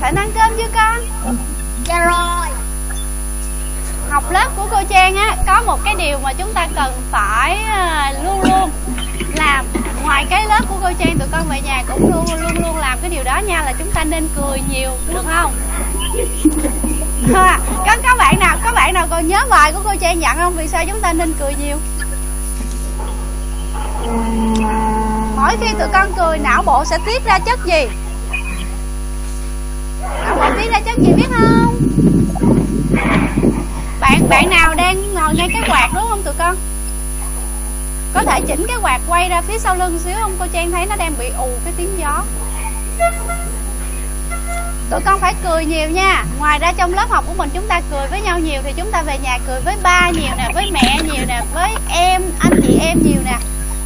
Thịnh ăn cơm chưa con? Dạ rồi Học lớp của cô Trang á Có một cái điều mà chúng ta cần phải à, luôn luôn làm Ngoài cái lớp của cô Trang tụi con về nhà cũng luôn luôn luôn làm cái điều đó nha Là chúng ta nên cười nhiều được không? À, có, có bạn nào có bạn nào còn nhớ bài của cô Trang dặn không? Vì sao chúng ta nên cười nhiều? Mỗi khi tụi con cười não bộ sẽ tiết ra chất gì? Não bộ ra cho chị biết không? Bạn bạn nào đang ngồi ngay cái quạt đúng không tụi con? Có thể chỉnh cái quạt quay ra phía sau lưng xíu không? Cô Trang thấy nó đang bị ù cái tiếng gió Tụi con phải cười nhiều nha Ngoài ra trong lớp học của mình chúng ta cười với nhau nhiều Thì chúng ta về nhà cười với ba nhiều nè Với mẹ nhiều nè Với em, anh chị em nhiều nè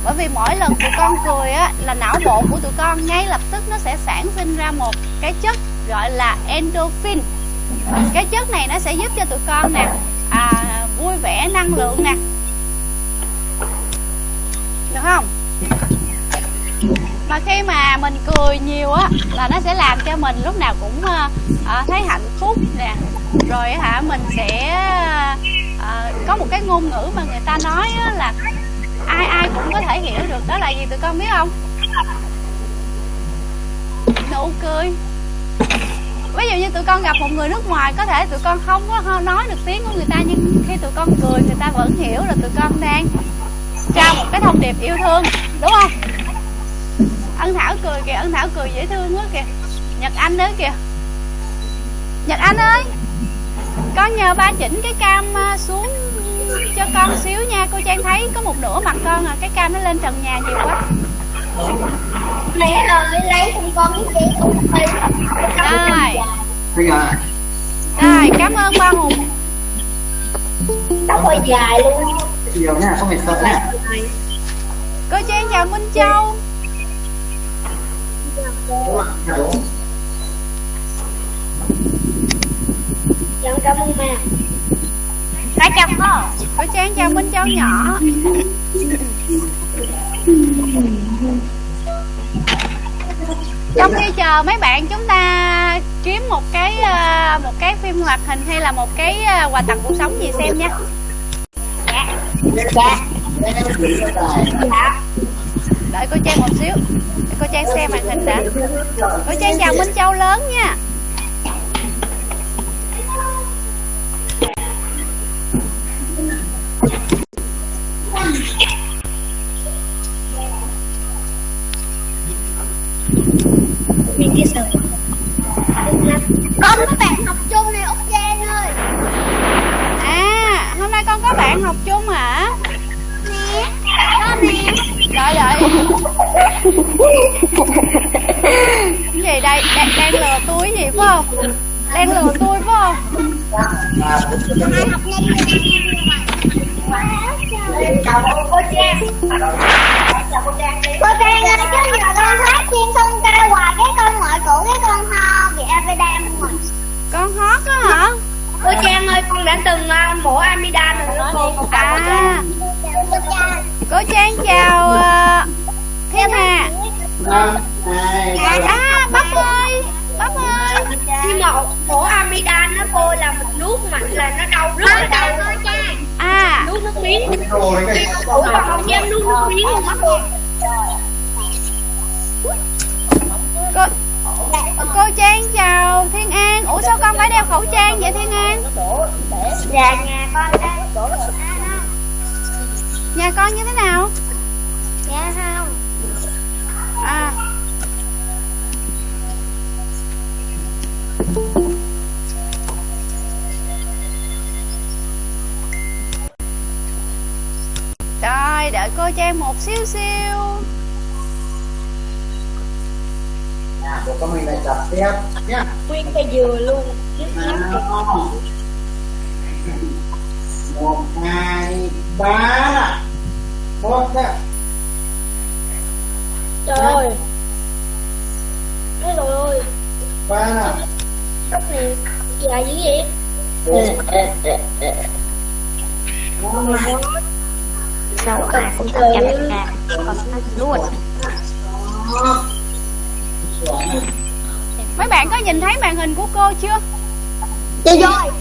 bởi vì mỗi lần tụi con cười á là não bộ của tụi con ngay lập tức nó sẽ sản sinh ra một cái chất gọi là endorphin. Cái chất này nó sẽ giúp cho tụi con nè à, vui vẻ năng lượng nè. Được không? Mà khi mà mình cười nhiều á là nó sẽ làm cho mình lúc nào cũng à, thấy hạnh phúc nè. Rồi hả mình sẽ à, có một cái ngôn ngữ mà người ta nói á, là ai ai cũng có thể hiểu được đó là gì tụi con biết không? Nụ cười ví dụ như tụi con gặp một người nước ngoài, có thể tụi con không có nói được tiếng của người ta, nhưng khi tụi con cười, người ta vẫn hiểu là tụi con đang trao một cái thông điệp yêu thương, đúng không? Ân thảo cười kìa, ân thảo cười dễ thương quá kìa. Nhật anh nữa kìa. Nhật anh ơi con nhờ ba chỉnh cái cam à, xuống cho con xíu nha. Cô trang thấy có một nửa mặt con à cái cam nó lên trần nhà nhiều quá mẹ ơi lấy không con miếng giấy không rồi. Rồi cảm ơn ba hùng. Tóc hơi dài luôn. Chiều nha không phải sợ nha. Cô trang chào minh châu. Dạ cảm ơn mẹ. Cả chồng cô Cô Trang chào Minh Châu nhỏ Trong khi chờ mấy bạn chúng ta kiếm một cái ờ, một cái phim hoạt hình hay là một cái ờ, quà tặng cuộc sống gì xem nha. Dạ. Dạ. Đợi cô Trang một xíu. Cô Trang xem màn hình đã. Cô Trang chào Minh Châu lớn nha. Con có bạn học chung này Úc Giang ơi À hôm nay con có bạn học chung hả Nè Con nè Đợi đợi Cái gì đây đang, đang lừa túi gì phải không Đang lừa tôi phải không Hai học nhanh Chào cô Trang Cô Trang ơi chứ giờ con hát chim sông ca hoài cái con ngoại cổ cái con ho bị Avedan rồi Con hót á hả? Cô Trang ơi con đã từng uh, mổ Amidan rồi đó. Cô À. Cô Trang chào uh, Thiên Hà. À, à bắp ơi Bắp ơi. Khi mà mổ Amidan nó cô là mình nuốt mạnh là nó đau rất là đau. À. Nuốt nước miếng. Ủa con không dám nuốt nước miếng luôn á cô cô cô Trang chào Thiên An. Ủa sao con phải đeo khẩu trang vậy Thiên An? Dạ nhà con đang Nhà con như thế nào Đợi cô Trang một xíu xíu. Nhà của con mình lại chặt tiếp. Nhá Nguyên cây dừa luôn. Một hai ba. Một nè Trời ơi. Rồi ơi. Ba. Nè Tóc này dài dữ vậy? Năm nè Đâu ai cũng thích cho đại ca Con nói luôn mấy bạn có nhìn thấy màn hình của cô chưa? Chị rồi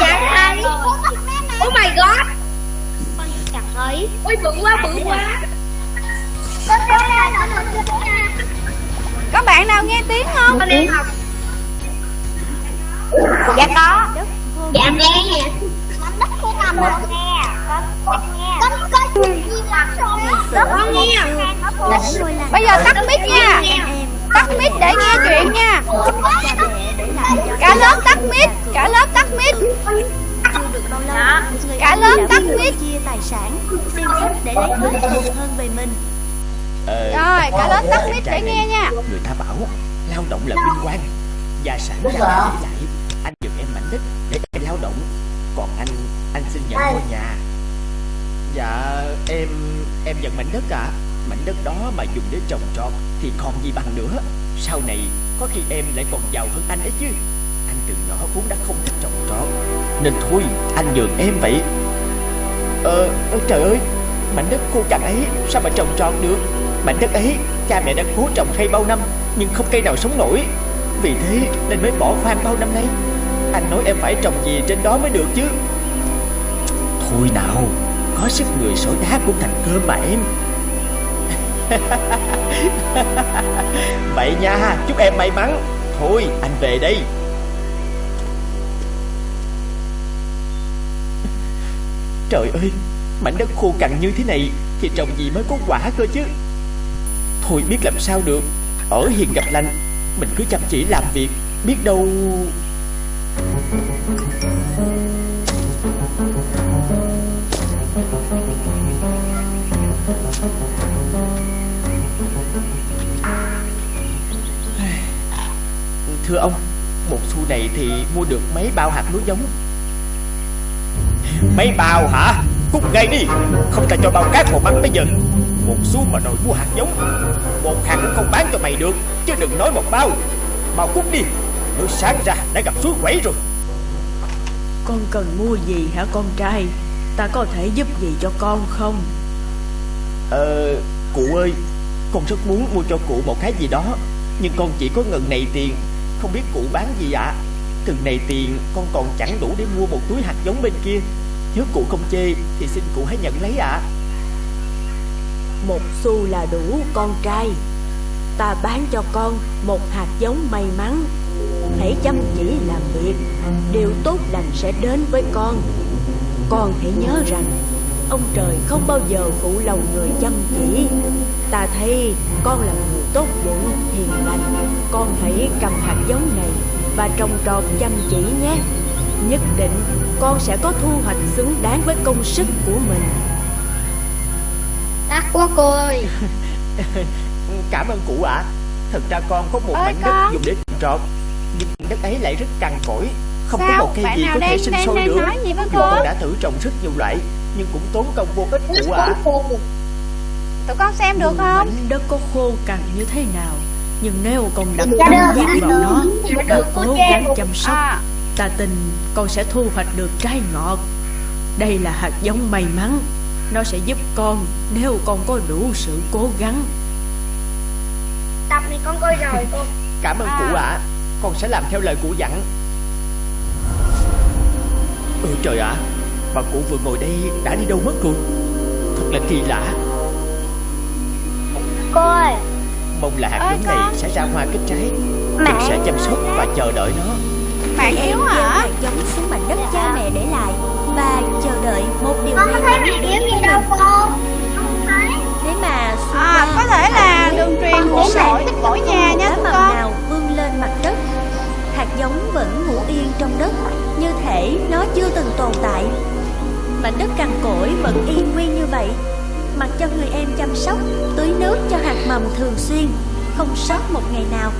Dạ thấy Oh my god. Con chẳng thấy Ôi bự quá bự quá. Chưa có bạn nào nghe tiếng không? Con đi học Dạ có. Dạ nghe nè. Mảnh đất của ngầm. rồi nghe Là làng bây giờ tắt mic nha. Tắt mic để nghe chuyện nha. Cả lớp tắt mic. Cả lớp tắt mic. Cả lớp tắt mic. chia tài sản xem xét để lấy hết phần hơn về mình rồi cả lớp tắt mic để nghe nha. Người ta bảo lao động là vinh quang. Gia sản cha mẹ để lại Anh giật em mảnh đất để em lao động. Còn anh, anh xin nhận ngôi nhà Dạ em em nhận mảnh đất ạ. Mảnh đất đó mà dùng để trồng trọt Thì còn gì bằng nữa. Sau này có khi em lại còn giàu hơn anh ấy chứ. Anh từ nhỏ vốn đã không thích trồng trọt Nên thôi anh nhường em vậy. Ờ ơ, trời ơi Mảnh đất khô cằn ấy sao mà trồng trọt được? Mảnh đất ấy cha mẹ đã cố trồng cây bao năm Nhưng không cây nào sống nổi. Vì thế nên mới bỏ hoang bao năm nay. Anh nói em phải trồng gì trên đó mới được chứ. Thôi nào. Có sức người sỏi đá cũng thành cơm mà em. Vậy nha, Chúc em may mắn. Thôi, anh về đây. Trời ơi, Mảnh đất khô cằn như thế này Thì trồng gì mới có quả cơ chứ? Thôi, biết làm sao được. Ở hiền gặp lành, Mình cứ chăm chỉ làm việc, Biết đâu Thưa ông, Một xu này thì mua được mấy bao hạt lúa giống? Mấy bao hả? Cút ngay đi, Không ta cho bao cát một bánh bây giờ. Một xu mà đòi mua hạt giống. Một hạt cũng không bán cho mày được, Chứ đừng nói một bao. Bao cút đi Mới sáng ra đã gặp suối quẩy rồi. Con cần mua gì hả con trai? Ta có thể giúp gì cho con không? Ờ Cụ ơi Con rất muốn mua cho cụ một cái gì đó. Nhưng con chỉ có ngần này tiền. Không biết cụ bán gì ạ? Từng này tiền con còn chẳng đủ để mua một túi hạt giống bên kia. Nếu cụ không chê Thì xin cụ hãy nhận lấy ạ. Một xu là đủ con trai. Ta bán cho con một hạt giống may mắn. Hãy chăm chỉ làm việc. Điều tốt lành sẽ đến với con Con hãy nhớ rằng Ông trời không bao giờ phụ lòng người chăm chỉ. Ta thấy con là người tốt bụng, hiền lành. Con hãy cầm hạt giống này Và trồng trọt chăm chỉ nhé. Nhất định con sẽ có thu hoạch xứng đáng với công sức của mình. Đắt quá cô ơi. Cảm ơn cụ ạ. Thật ra con có một mảnh đất dùng để trồng trọt Nhưng đất ấy lại rất cằn cỗi Không có Sao? một cây Bạn gì nào có thể đang- sinh sôi đang được nói gì với Dù cô? con đã thử trồng rất nhiều loại Nhưng cũng tốn công vô ích cụ ạ tụi con xem được không? mảnh đất có khô cằn như thế nào Nhưng nếu con đặt Dạ tâm huyết dạ vào nó Dạ Và cô cố gắng chăm sóc. À, Ta tin con sẽ thu hoạch được trái ngọt. Đây là hạt giống may mắn. Nó sẽ giúp con nếu con có đủ sự cố gắng. Tập này con coi rồi cô. Cảm ơn À. cụ ạ. Con sẽ làm theo lời cụ dặn Ừ trời ạ. Bà cụ vừa ngồi đây đã đi đâu mất rồi? Thật là kỳ lạ. Cô ơi Mong là hạt giống này sẽ ra hoa kết trái. Mẹ. Mình sẽ chăm sóc và chờ đợi nó. Bạn em yếu hả? hạt giống xuống mảnh đất cha mẹ để lại Và chờ đợi một điều Con may không thấy mắn đến với gì mình Thế mà à, có thể là đường truyền của mỗi mỗi nhà mầm con. nào vươn lên mặt đất. Hạt giống vẫn ngủ yên trong đất Như thể nó chưa từng tồn tại. Mảnh đất cằn cỗi vẫn yên nguyên như vậy. Mặc cho người em chăm sóc Tưới nước cho hạt mầm thường xuyên Không sót một ngày nào.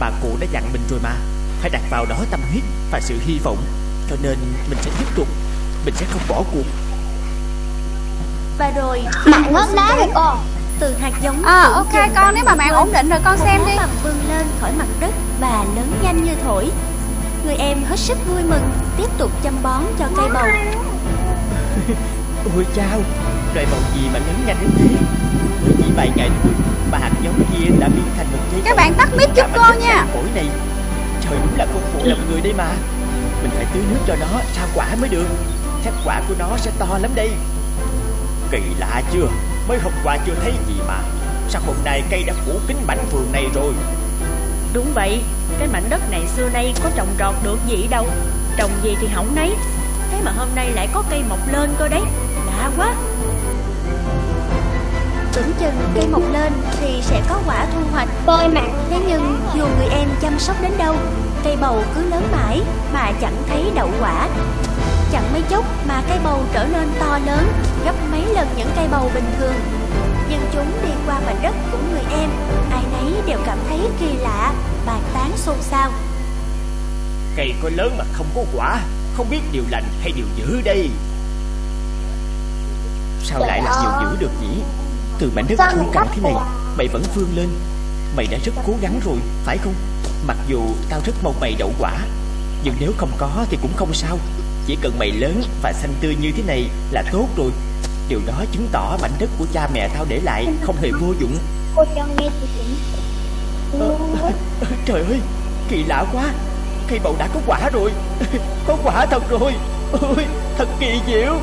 Bà cụ đã dặn mình rồi mà. Phải đặt vào đó tâm huyết và sự hy vọng. Cho nên mình sẽ tiếp tục. Mình sẽ không bỏ cuộc. Và rồi Mạng ngớt đá rồi cô từ hạt giống À, ok, con, nếu mà bạn vươn ổn định rồi con xem đi. mầm vươn lên khỏi mặt đất và lớn nhanh như thổi Người em hết sức vui mừng Tiếp tục chăm bón cho cây bầu. Ôi chao Loại màu gì mà lớn nhanh đến thế? Mới chỉ vài ngày thôi Mà hạt giống kia đã biến thành một trái Các bạn tắt mic giúp cô nha. Cõi này. Trời đúng là không phụ lòng người đây mà. Mình phải tưới nước cho nó sao quả mới được. Chắc quả của nó sẽ to lắm đây. Kỳ lạ chưa? Mới hôm qua chưa thấy gì mà. Sao hôm nay cây đã phủ kín mảnh vườn này rồi? Đúng vậy cái mảnh đất này xưa nay có trồng trọt được gì đâu. Trồng gì thì hỏng nấy. Thế mà hôm nay lại có cây mọc lên cơ đấy. Lạ quá. Tưởng chừng cây mọc lên thì sẽ có quả thu hoạch Bôi mà Thế nhưng dù người em chăm sóc đến đâu, Cây bầu cứ lớn mãi mà chẳng thấy đậu quả. Chẳng mấy chốc mà cây bầu trở nên to lớn, Gấp mấy lần những cây bầu bình thường. Nhưng chúng đi qua mảnh đất của người em, Ai nấy đều cảm thấy kỳ lạ. Bàn tán xôn xao. Cây có lớn mà không có quả Không biết điều lành hay điều dữ đây. Sao lại là điều dữ được nhỉ? Từ mảnh đất cằn cắt thế này? Mày vẫn vươn lên. Mày đã rất cố gắng rồi Phải không? Mặc dù tao rất mong mày đậu quả Nhưng nếu không có thì cũng không sao. Chỉ cần mày lớn và xanh tươi như thế này là tốt rồi. Điều đó chứng tỏ mảnh đất của cha mẹ tao để lại không hề vô dụng. Cô cho nghe chị Trời ơi, Kỳ lạ quá. Cây bầu đã có quả rồi. Có quả thật rồi. Ôi, thật kỳ diệu.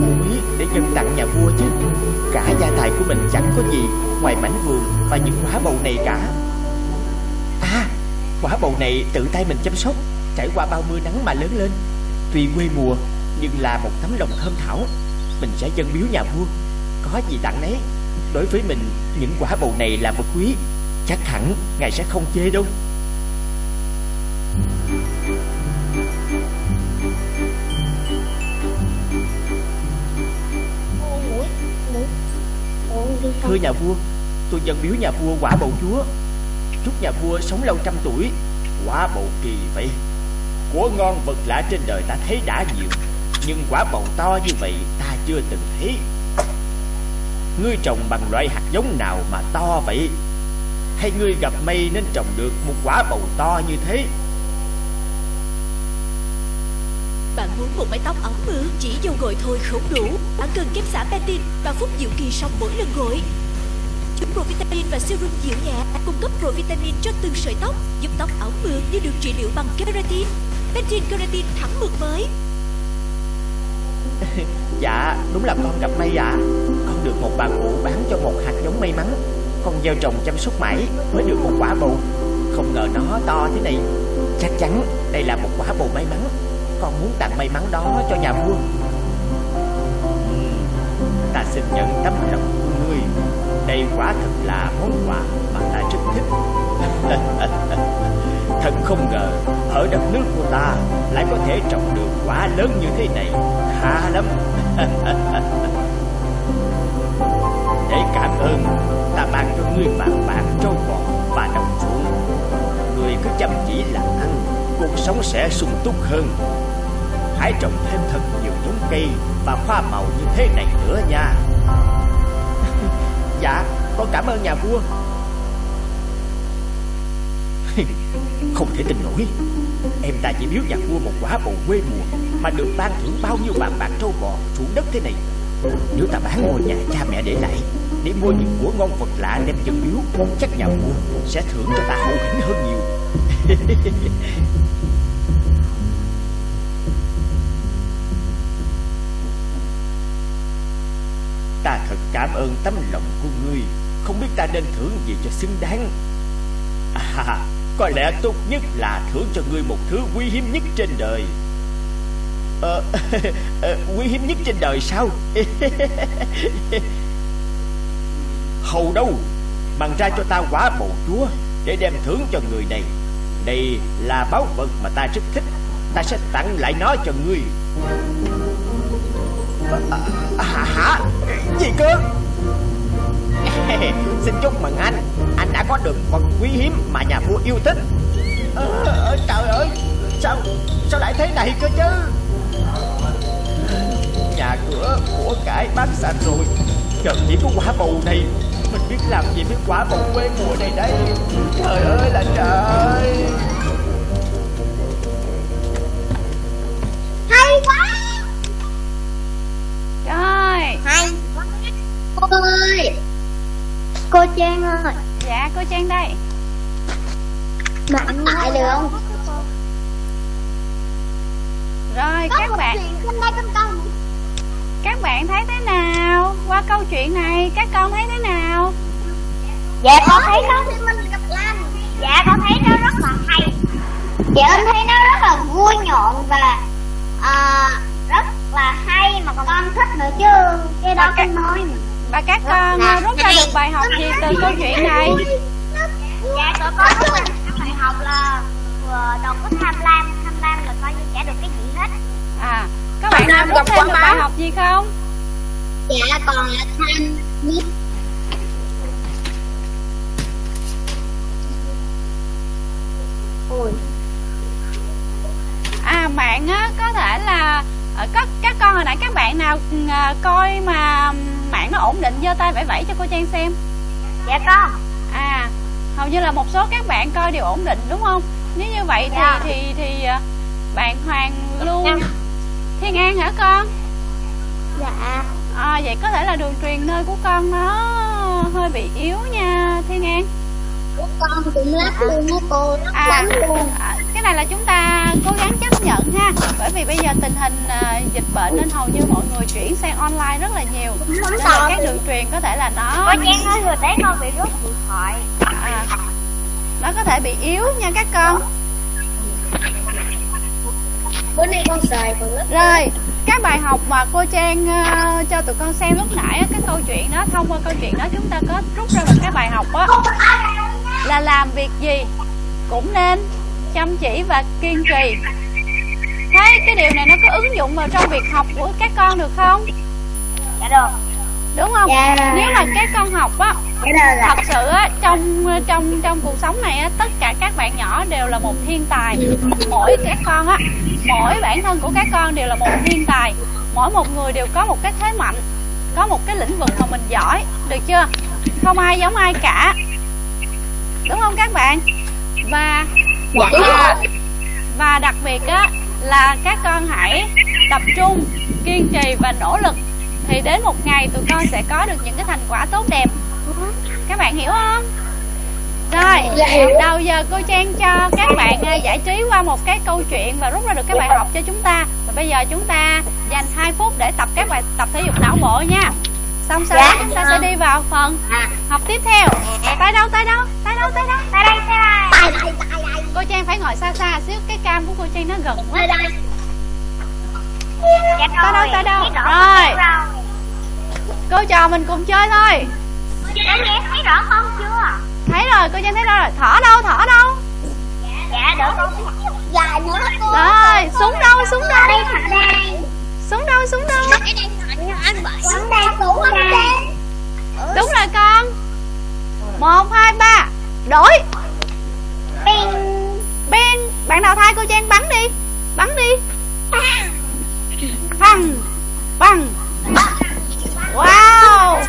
Muối quý để dân tặng nhà vua chứ. Cả gia tài của mình chẳng có gì Ngoài mảnh vườn và những quả bầu này cả. À Quả bầu này tự tay mình chăm sóc, Trải qua bao mưa nắng mà lớn lên. Tuy quê mùa, Nhưng là một tấm lòng thơm thảo. Mình sẽ dâng biếu nhà vua, Có gì tặng đấy Đối với mình, Những quả bầu này là vật quý. Chắc hẳn ngài sẽ không chê đâu. Thưa nhà vua, Tôi dâng biếu nhà vua quả bầu chúa. Chúc nhà vua sống lâu trăm tuổi, Quả bầu kỳ vậy. Của ngon vật lạ trên đời ta thấy đã nhiều, Nhưng quả bầu to như vậy ta chưa từng thấy. Ngươi trồng bằng loại hạt giống nào mà to vậy? Hay ngươi gặp may nên trồng được một quả bầu to như thế? Bạn muốn một mái tóc ống ư chỉ dầu gội thôi không đủ. Bạn cần kiếp xả betin và phúc diệu kỳ sau mỗi lần gội. Chúng Provitamin và serum dịu nhẹ cung cấp Provitamin cho từng sợi tóc, giúp tóc ảo mượt như được trị liệu bằng keratin. Pantene keratin thẳng mượt mới. Dạ đúng là con gặp may ạ. Con được một bà cụ bán cho một hạt giống may mắn. Con gieo trồng chăm sóc mãi Mới được một quả bầu. Không ngờ nó to thế này. Chắc chắn đây là một quả bầu may mắn. Con muốn tặng may mắn đó cho nhà vua. Ta xin nhận tấm lòng của ngươi đây quả thật là món quà mà ta rất thích. Thật không ngờ, Ở đất nước của ta Lại có thể trồng được quả lớn như thế này. Khá lắm. Để cảm ơn, Ta mang cho ngươi vàng bạc trâu bò và đồng ruộng. Ngươi cứ chăm chỉ làm ăn, Cuộc sống sẽ sung túc hơn. Hãy trồng thêm thật nhiều giống cây Và hoa màu như thế này nữa nha. Dạ Con cảm ơn nhà vua. Không thể tin nổi. Em ta chỉ biếu nhà vua một quả bầu quê mùa Mà được ban thưởng bao nhiêu vàng bạc trâu bò ruộng đất thế này. Nếu ta bán ngôi nhà cha mẹ để lại, để mua những của ngon vật lạ đem dân biếu, Chắc nhà vua sẽ thưởng cho ta hậu hĩnh hơn nhiều Ta thật cảm ơn tấm lòng của ngươi. Không biết ta nên thưởng gì cho xứng đáng. À có lẽ tốt nhất là thưởng cho ngươi một thứ quý hiếm nhất trên đời. Ờ, ờ quý hiếm nhất trên đời sao? Hầu đâu Mang ra cho ta quả bầu chúa Để đem thưởng cho người này. Đây là báu vật mà ta rất thích. Ta sẽ tặng lại nó cho ngươi à, à, Hả? Gì cơ? Xin chúc mừng anh. Anh đã có được vật quý hiếm mà nhà vua yêu thích. À, Trời ơi Sao sao lại thế này cơ chứ? Nhà cửa của cải bán sạch rồi. Giờ chỉ có quả bầu này Mình biết làm gì với quả bầu quê mùa này đây. Trời ơi là trời. Cô ơi! Cô Trang ơi! Dạ cô Trang đây. Bạn lại được không? Rồi các bạn Các bạn thấy thế nào? Qua câu chuyện này các con thấy thế nào? Dạ con thấy nó Dạ con thấy nó rất là hay. Dạ con thấy nó rất là vui nhộn và à, Rất là hay mà con thích nữa chứ. Cái đó con nói mà Và các con à, rút ra được bài học gì từ câu chuyện này? Dạ tụi con rút ra được bài học là Đừng có tham lam Tham lam là coi như chả được cái gì hết. À các bạn nào rút thêm được bài học gì không? Dạ còn là tham nhất Ôi. À bạn á có thể là ờ, có các con hồi nãy các bạn nào coi mà mạng nó ổn định giơ tay vẫy vẫy cho cô Trang xem. Dạ con. À hầu như là một số các bạn coi đều ổn định đúng không? Nếu như vậy thì dạ. thì thì à, bạn Hoàng luôn Thiên An hả con? Dạ. À, vậy có thể là đường truyền nơi của con nó hơi bị yếu nha Thiên An. Của con cũng lắm luôn á cô, lắm à, lắm luôn. À, cái này là chúng ta cố gắng chấp nhận ha. Bởi vì bây giờ tình hình uh, dịch bệnh nên hầu như mọi người chuyển sang online rất là nhiều. Nên là các đường truyền có thể là nó có chén nói vừa té con bị rút điện thoại. À, nó có thể bị yếu nha các con. Bữa nay con xài còn lớp rồi các bài học mà cô Trang uh, cho tụi con xem lúc nãy cái câu chuyện đó thông qua câu chuyện đó chúng ta có rút ra một cái bài học á là làm việc gì cũng nên chăm chỉ và kiên trì. Thấy cái điều này nó có ứng dụng vào trong việc học của các con được không? Dạ được. Đúng không? Dạ. nếu mà các con học á dạ thật sự á trong trong trong cuộc sống này á tất cả các bạn nhỏ đều là một thiên tài. Mỗi các con á mỗi bản thân của các con đều là một thiên tài. Mỗi một người đều có một cái thế mạnh có một cái lĩnh vực mà mình giỏi. Được chưa? Không ai giống ai cả đúng không các bạn? Và dạ. và, và đặc biệt á là các con hãy tập trung kiên trì và nỗ lực. Thì đến một ngày tụi con sẽ có được những cái thành quả tốt đẹp. Các bạn hiểu không? Rồi đầu giờ cô trang cho các bạn giải trí qua một cái câu chuyện và rút ra được cái bài học cho chúng ta. Và bây giờ chúng ta dành 2 phút để tập các bài tập thể dục não bộ nha xong sau đó chúng ta sẽ đi vào phần học tiếp theo. Tay đâu tay đâu? Tay đâu tay đâu? Tay đây tay đây. Tay đây cô trang phải ngồi xa xa xíu cái cam của cô trang nó gần quá. Tay đây. Dạ tay đâu tay đâu? Rồi. cô trò mình cùng chơi thôi. Dạ nghe thấy rõ không? Chưa. Thấy rồi cô Trang thấy rồi. Thỏ đâu thỏ đâu? Dạ đỡ con. Dạ nữa cô Rồi súng đâu súng đâu? Đây thật đây Súng đâu? Súng đâu anh bảy Súng đây súng ở đây Đúng rồi con. Một hai ba. Đổi. Ping Ping Bạn nào thay cô Trang bắn đi. Bắn đi. Bằng Bằng Wow.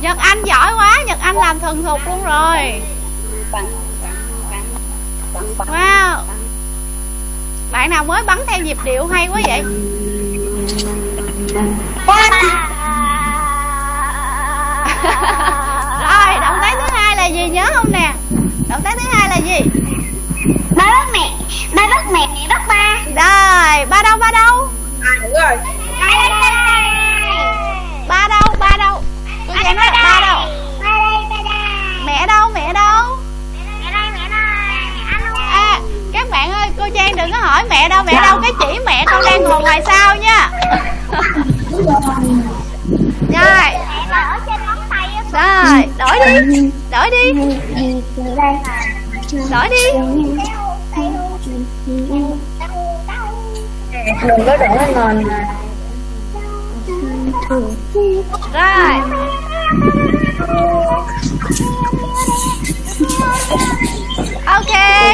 Nhật Anh giỏi quá. Nhật Anh làm thần thục luôn rồi. Wow. Bạn nào mới bắn theo nhịp điệu hay quá vậy rồi động tác thứ hai là gì nhớ không nè? Động tác thứ hai là gì? Ba bắt mẹ ba bắt mẹ mẹ bắt ba. Rồi ba đâu ba đâu? À đúng rồi. Ba cô trang đừng có hỏi mẹ đâu mẹ đâu, cái chỉ mẹ con đang ngồi ngoài sau nha. Rồi. Rồi, đổi đi đổi đi. Đổi đi. Đừng có đổi ngon rồi. Ok,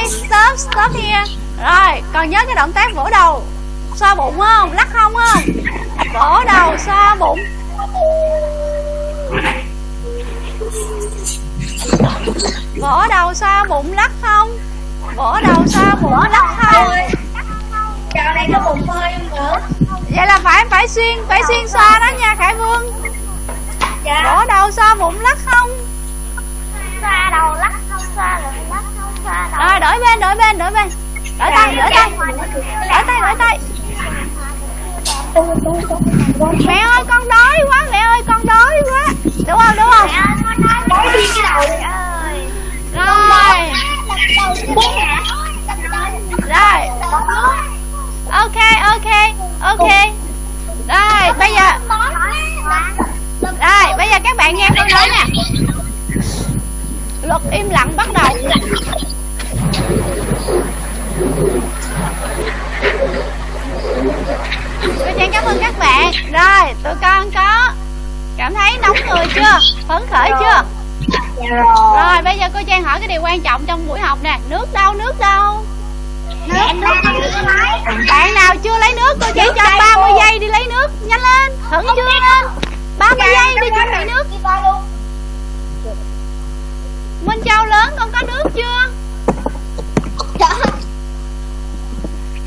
stop stop here rồi còn nhớ cái động tác vỗ đầu. Xoa bụng không? Lắc không không? Vỗ đầu xoa bụng. Vỗ đầu xoa bụng lắc không? Vỗ đầu xoa bụng lắc không? Dạo này có bụng hơi nữa? Vậy là phải phải xuyên phải xuyên xoa đó nha khải vương. Dạ. Vỗ đầu xoa bụng lắc không? Xoa đầu lắc không xoa rồi lắc không xoa đầu. Rồi đổi bên đổi bên đổi bên đổi tay đổi tay. đổi tay đổi tay. Mẹ ơi con đói quá mẹ ơi con đói quá. Đúng không đúng không? Nói đi cái đầu. Rồi. Rồi. Ok ok ok. Rồi bây giờ rồi bây giờ các bạn nghe tôi nói nè. Luật im lặng bắt đầu tôi Trang cảm ơn các bạn. Rồi tụi con có cảm thấy nóng người chưa? Phấn khởi chưa? rồi. Bây giờ cô Trang hỏi cái điều quan trọng trong buổi học nè. Nước đâu nước đâu? Bạn nào chưa lấy nước? Cô chỉ cho 30 giây đi lấy nước. Nhanh lên. Khẩn trương lên 30 giây đi chuẩn bị nước. Minh Châu lớn con có nước chưa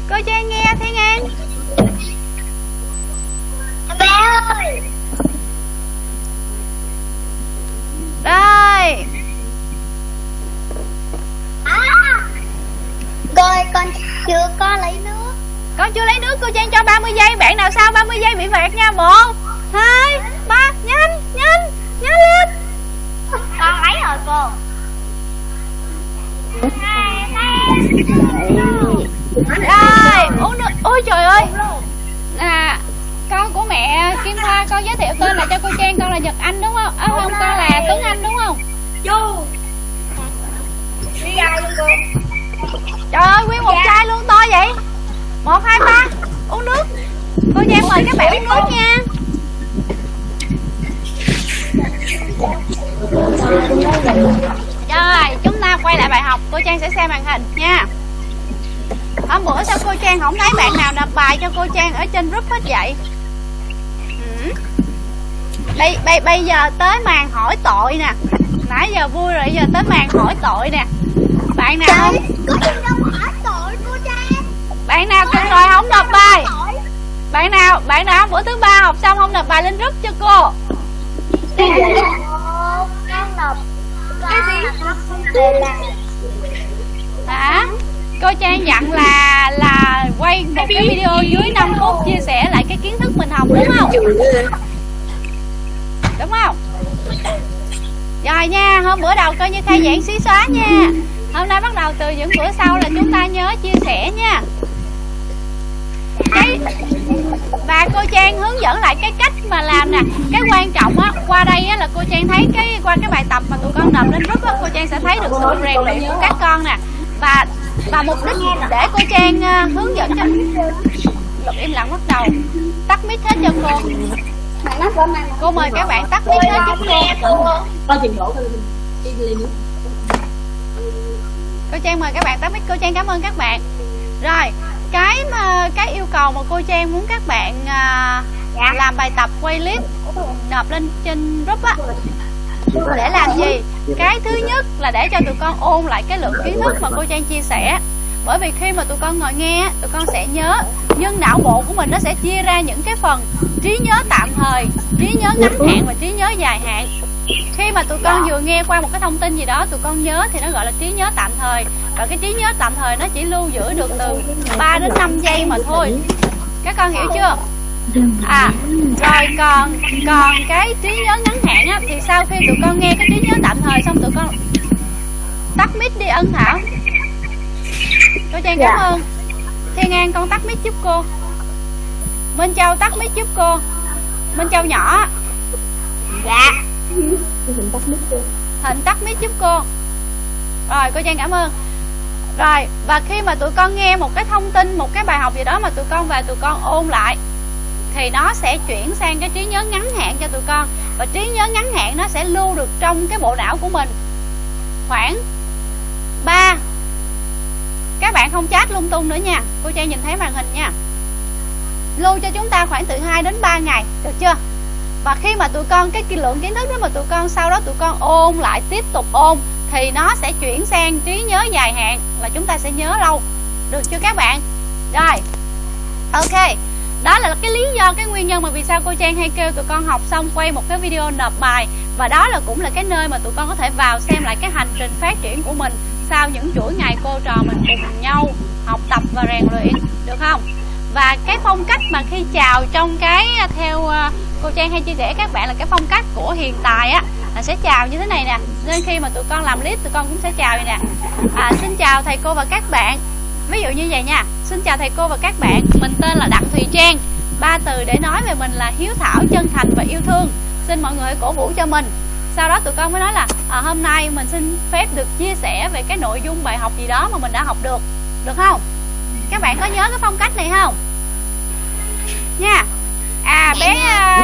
cô Trang nghe Thiên An Bé ơi. Rồi. À. Rồi con chưa có lấy nước. Con chưa lấy nước cô Trang cho 30 giây. Bạn nào sau 30 giây bị phạt nha. Một hai ba. Nhanh nhanh nhanh lên. Con lấy rồi cô. Rồi. uống nước ôi trời ơi. À con của mẹ Kim Hoa con giới thiệu tên là cho cô Trang con là Nhật Anh đúng không? À, không con là Tuấn Anh đúng không? Chú Đi ra luôn cô. Trời ơi nguyên một chai luôn to vậy? Một hai ba. Uống nước. Cô Trang mời các bạn uống nước nha. Rồi chúng ta quay lại bài học. Cô Trang sẽ xem màn hình nha hôm bữa sao cô Trang không thấy bạn nào nộp bài cho cô Trang ở trên group hết vậy? Ừ. bây, bây, bây giờ tới màn hỏi tội nè. Nãy giờ vui rồi giờ tới màn hỏi tội nè. Bạn nào không? bạn nào cùng rồi không nộp bài? Bạn nào bạn nào bữa thứ ba học xong không nộp bài lên group cho cô? Con nộp Cái gì? Hả cô trang dặn là là quay một cái video dưới 5 phút chia sẻ lại cái kiến thức mình học đúng không? Đúng không? Rồi nha hôm bữa đầu coi như khai giảng xí xóa nha. Hôm nay bắt đầu từ những bữa sau là chúng ta nhớ chia sẻ nha. Cái và cô trang hướng dẫn lại cái cách mà làm nè. Cái quan trọng á qua đây á là cô trang thấy cái qua cái bài tập mà tụi con nộp lên group á cô trang sẽ thấy được sự rèn luyện của các con nè và và mục đích để cô trang uh, hướng dẫn cho luật im lặng bắt đầu. Tắt mic hết cho cô. Cô mời các bạn tắt mic hết giúp cô. Cô trang mời các bạn tắt mic. Cô trang cảm ơn các bạn. Rồi cái mà cái yêu cầu mà cô trang muốn các bạn uh, làm bài tập quay clip nộp lên trên group á để làm gì? Cái thứ nhất là để cho tụi con ôn lại cái lượng kiến thức mà cô trang chia sẻ. Bởi vì khi mà tụi con ngồi nghe, tụi con sẽ nhớ, nhưng não bộ của mình nó sẽ chia ra những cái phần trí nhớ tạm thời, trí nhớ ngắn hạn và trí nhớ dài hạn. Khi mà tụi con vừa nghe qua một cái thông tin gì đó, tụi con nhớ thì nó gọi là trí nhớ tạm thời. Và cái trí nhớ tạm thời nó chỉ lưu giữ được từ 3 đến 5 giây mà thôi. Các con hiểu chưa? À rồi còn còn cái trí nhớ ngắn hạn á thì sau khi tụi con nghe cái trí nhớ tạm thời xong tụi con tắt mic đi ân thảo cô trang cảm ơn. Thiên an con tắt mic giúp cô. Minh châu tắt mic giúp cô. Minh châu nhỏ. Dạ. Thịnh tắt mic giúp cô. Rồi cô Trang cảm ơn. Rồi và khi mà tụi con nghe một cái thông tin Một cái bài học gì đó mà tụi con về tụi con ôn lại thì nó sẽ chuyển sang cái trí nhớ ngắn hạn cho tụi con. Và trí nhớ ngắn hạn nó sẽ lưu được trong cái bộ não của mình. Khoảng 3 Các bạn không chat lung tung nữa nha. Cô Trang nhìn thấy màn hình nha. Lưu cho chúng ta khoảng từ 2 đến 3 ngày. Được chưa? Và khi mà tụi con, cái lượng kiến thức đó mà tụi con, sau đó tụi con ôn lại, tiếp tục ôn, thì nó sẽ chuyển sang trí nhớ dài hạn, là chúng ta sẽ nhớ lâu. Được chưa các bạn? Rồi. Ok đó là cái lý do cái nguyên nhân mà vì sao cô trang hay kêu tụi con học xong quay một cái video nộp bài. Và đó là cũng là cái nơi mà tụi con có thể vào xem lại cái hành trình phát triển của mình sau những chuỗi ngày cô trò mình cùng nhau học tập và rèn luyện được không? Và cái phong cách mà khi chào trong cái à, theo à, cô Trang hay chia sẻ các bạn là cái phong cách của hiện tại á là sẽ chào như thế này nè. Nên khi mà tụi con làm clip tụi con cũng sẽ chào như nè. À, xin chào thầy cô và các bạn ví dụ như vậy nha. Xin chào thầy cô và các bạn. Mình tên là đặng thùy trang. Ba từ để nói về mình là hiếu thảo chân thành và yêu thương. Xin mọi người cổ vũ cho mình. Sau đó tụi con mới nói là à, hôm nay mình xin phép được chia sẻ về cái nội dung bài học gì đó mà mình đã học được. Được không? Các bạn có nhớ cái phong cách này không? Nha. À bé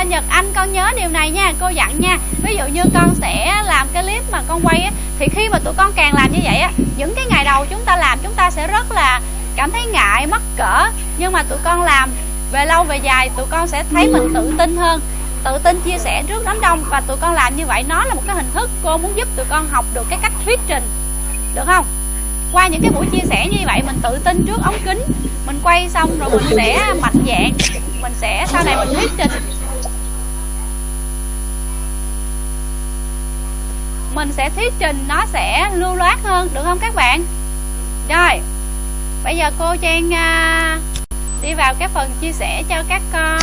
uh, Nhật Anh con nhớ điều này nha Cô dặn nha. Ví dụ như con sẽ làm cái clip mà con quay á Thì khi mà tụi con càng làm như vậy á Những cái ngày đầu chúng ta làm chúng ta sẽ rất là Cảm thấy ngại, mắc cỡ. Nhưng mà tụi con làm về lâu về dài Tụi con sẽ thấy mình tự tin hơn Tự tin chia sẻ trước đám đông. Và tụi con làm như vậy nó là một cái hình thức Cô muốn giúp tụi con học được cái cách thuyết trình Được không? Qua những cái buổi chia sẻ như vậy mình tự tin trước ống kính. Mình quay xong rồi mình sẽ mạnh dạng mình sẽ sau này mình thuyết trình. Mình sẽ thuyết trình nó sẽ lưu loát hơn được không các bạn? Rồi bây giờ cô trang uh, đi vào cái phần chia sẻ cho các con.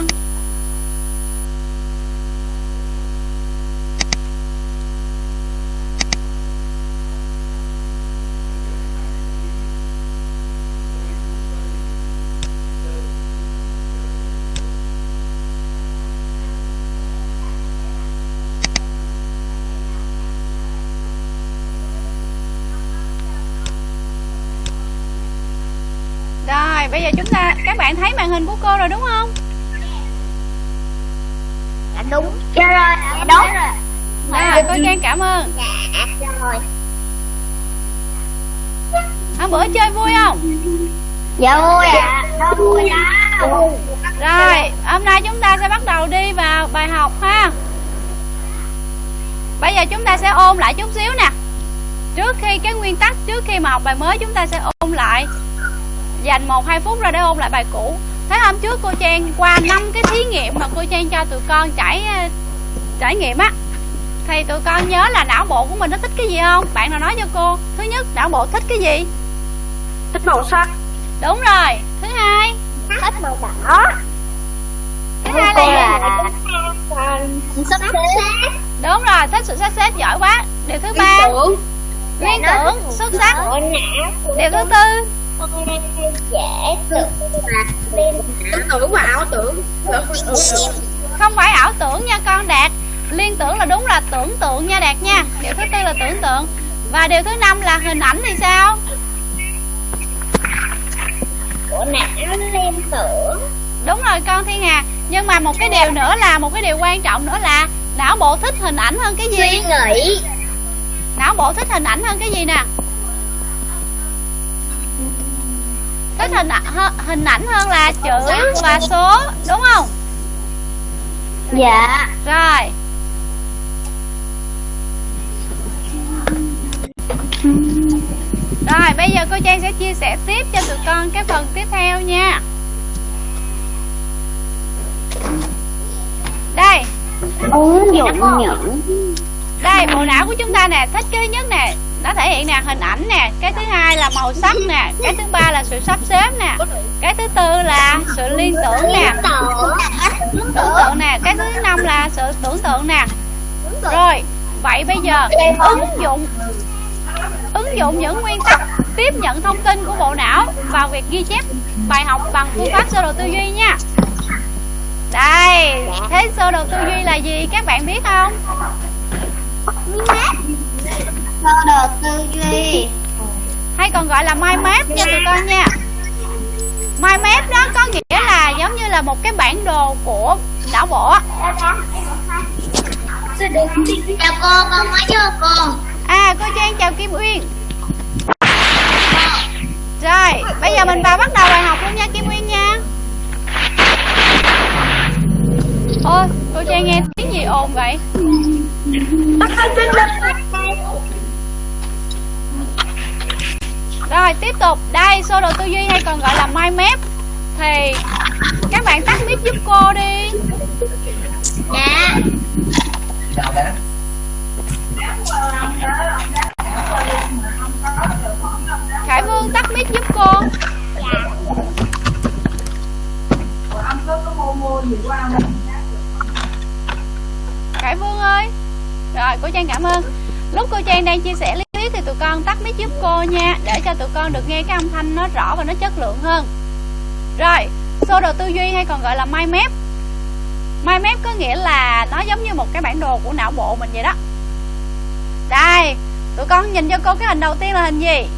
Rồi bây giờ chúng ta Các bạn thấy màn hình của cô rồi đúng không? Dạ đúng. Dạ rồi Dạ đúng. rồi. Dạ. cô Trang cảm ơn. Dạ rồi. Hôm bữa chơi vui không? Dạ vui ạ. À. Vui ạ Rồi hôm nay chúng ta sẽ bắt đầu đi vào bài học ha. Bây giờ chúng ta sẽ ôn lại chút xíu nè. Trước khi cái nguyên tắc Trước khi mà học bài mới chúng ta sẽ ôn lại dành 1-2 phút ra để ôn lại bài cũ. Thế hôm trước cô Trang qua năm cái thí nghiệm mà cô Trang cho tụi con trải trải nghiệm á Thì tụi con nhớ là não bộ của mình nó thích cái gì không? Bạn nào nói cho cô. Thứ nhất não bộ thích cái gì? Thích màu sắc. Đúng rồi. Thứ hai Thích màu đỏ. Thứ hai là? Sắp xếp Đúng rồi, thích sự sắp xếp giỏi quá. Điều thứ ba Liên tưởng, xuất sắc. Điều thứ tư dễ tưởng và liên tưởng và ảo tưởng. Không phải ảo tưởng nha con đạt. Liên tưởng là đúng là tưởng tượng nha đạt nha. Điều thứ tư là tưởng tượng. Và điều thứ năm là hình ảnh thì sao? Của não liên tưởng. Đúng rồi con thiên hà. Nhưng mà một cái điều nữa là một cái điều quan trọng nữa là não bộ thích hình ảnh hơn cái gì? Suy nghĩ. Não bộ thích hình ảnh hơn cái gì nè thích hình hình ảnh hơn là chữ và số đúng không? Dạ. Rồi. Rồi bây giờ cô trang sẽ chia sẻ tiếp cho tụi con cái phần tiếp theo nha. Đây. Ứng dụng nhận. Đây bộ não của chúng ta nè thích cái nhất nè nó thể hiện nè, hình ảnh nè, cái thứ hai là màu sắc nè, cái thứ ba là sự sắp xếp nè, cái thứ tư là sự liên tưởng nè. Tưởng tượng nè, cái thứ năm là sự tưởng tượng nè. Rồi, vậy bây giờ ứng dụng ứng dụng những nguyên tắc tiếp nhận thông tin của bộ não vào việc ghi chép bài học bằng phương pháp sơ đồ tư duy nha. Đây, thế sơ đồ tư duy là gì? Các bạn biết không? Sơ đồ tư duy hay còn gọi là mind map nha tụi con nha. Mind map đó có nghĩa là giống như là một cái bản đồ của não bộ chào cô con mới vô cô à cô trang, chào kim uyên. Rồi, bây giờ mình vào bắt đầu bài học luôn nha, kim uyên nha. Ôi, cô trang nghe tiếng gì ồn vậy? Rồi tiếp tục. Đây sơ đồ tư duy hay còn gọi là mind map. Thì các bạn tắt mic giúp cô đi. Dạ. Khải vương tắt mic giúp cô. Khải vương ơi. Rồi cô trang cảm ơn. Lúc cô trang đang chia sẻ thì tụi con tắt mic giúp cô nha để cho tụi con được nghe cái âm thanh nó rõ và nó chất lượng hơn. Rồi sơ đồ tư duy hay còn gọi là mind map. Mind map có nghĩa là nó giống như một cái bản đồ của não bộ mình vậy đó. Đây tụi con nhìn cho cô cái hình đầu tiên là hình gì?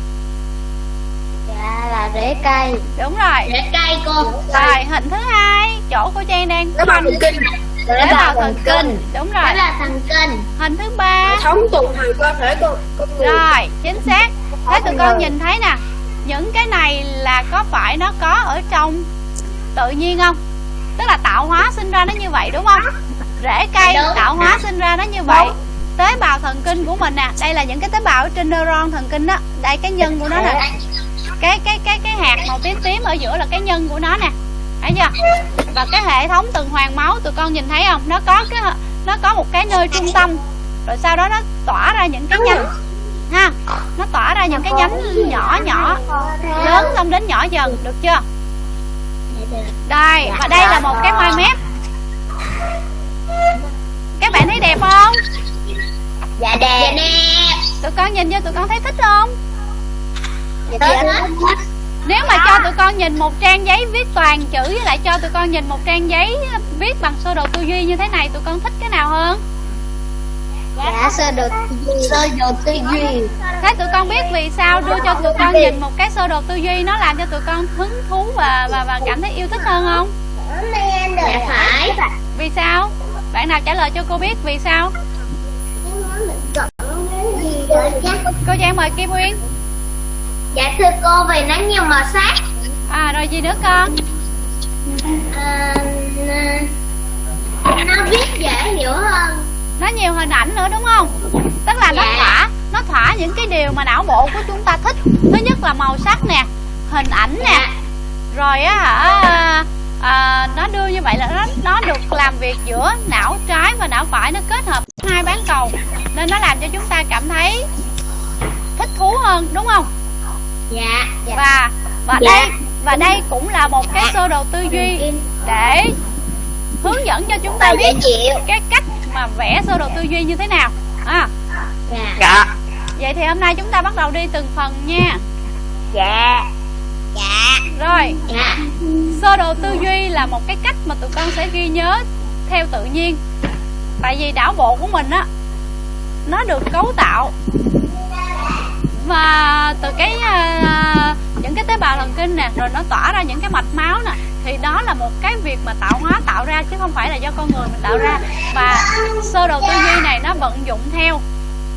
Dạ là rễ cây. Đúng rồi. Rễ cây cô. Rồi hình thứ hai chỗ cô trang đang Nó bằng kinh tế bào thần kinh đúng đó rồi. là thần kinh hình thứ ba. Thống tuần hoàn cơ thể con con người. Rồi chính xác. Thế tụi con nhìn thấy nè những cái này là có phải nó có ở trong tự nhiên không? Tức là tạo hóa sinh ra nó như vậy đúng không? Rễ cây Đúng. tạo hóa sinh ra nó như vậy. Tế bào thần kinh của mình nè đây là những cái tế bào ở trên neuron thần kinh đó. Đây cái nhân của nó nè. Cái cái cái cái hạt màu tím tím ở giữa là cái nhân của nó nè thấy chưa? Và cái hệ thống tuần hoàn máu tụi con nhìn thấy không? Nó có cái nó có một cái nơi trung tâm. Rồi sau đó nó tỏa ra những cái nhánh ha? Nó tỏa ra những cái nhánh nhỏ nhỏ lớn xong đến nhỏ dần được chưa? Đây và đây là một cái mind map các bạn thấy đẹp không? Dạ đẹp. Tụi con nhìn vô tụi con thấy thích không? Dạ nếu mà cho tụi con nhìn một trang giấy viết toàn chữ với lại cho tụi con nhìn một trang giấy viết bằng sơ đồ tư duy như thế này tụi con thích cái nào hơn? Dạ sơ đồ sơ đồ tư duy. Thế tụi con biết vì sao đưa cho tụi con nhìn một cái sơ đồ tư duy nó làm cho tụi con hứng thú và và và cảm thấy yêu thích hơn không? Dạ phải. Vì sao? Bạn nào trả lời cho cô biết vì sao? Cô trang mời kim uyên dạ thưa cô vì nó nhiều màu sắc. À rồi gì nữa con? À, nó viết dễ hiểu hơn. Nó nhiều hình ảnh nữa đúng không? Tức là nó Dạ. thỏa nó thỏa những cái điều mà não bộ của chúng ta thích. Thứ nhất là màu sắc nè hình ảnh nè. Dạ. rồi á hả à, nó đưa như vậy là nó nó được làm việc giữa não trái và não phải nó kết hợp hai bán cầu. Nên nó làm cho chúng ta cảm thấy thích thú hơn đúng không dạ. Dạ. Và và Dạ. đây và đây cũng là một cái sơ đồ tư duy để hướng dẫn cho chúng ta biết cái cách mà vẽ sơ đồ tư duy như thế nào. À, dạ. Dạ. Vậy thì hôm nay chúng ta bắt đầu đi từng phần nha. Dạ. Dạ. Rồi. Dạ. Sơ đồ tư duy là một cái cách mà tụi con sẽ ghi nhớ theo tự nhiên. Tại vì não bộ của mình á nó được cấu tạo và từ cái uh, những cái tế bào thần kinh nè rồi nó tỏa ra những cái mạch máu nè thì đó là một cái việc mà tạo hóa tạo ra chứ không phải là do con người mình tạo ra. Và sơ đồ tư duy này nó vận dụng theo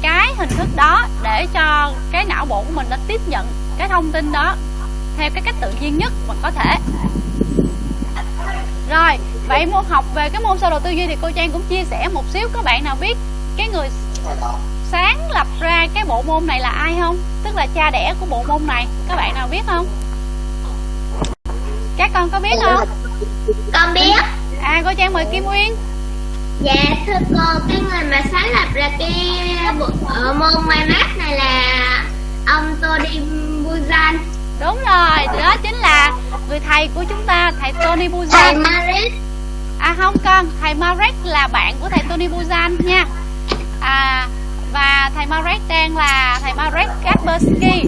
cái hình thức đó để cho cái não bộ của mình nó tiếp nhận cái thông tin đó theo cái cách tự nhiên nhất mà có thể. Rồi vậy môn học về cái môn sơ đồ tư duy thì cô trang cũng chia sẻ một xíu các bạn nào biết cái người sáng lập ra cái bộ môn này là ai không? Tức là cha đẻ của bộ môn này các bạn nào biết không? Các con có biết không? Con biết. À cô trang mời kim uyên Dạ thưa cô, cái người mà sáng lập ra cái bộ ở môn may mát này là ông Tony Buzan. đúng rồi đó chính là người thầy của chúng ta thầy Tony Thầy Buzan Maris. à không con thầy Marek là bạn của thầy Tony Buzan nha. À và thầy Marek đang là thầy Marek Kaspersky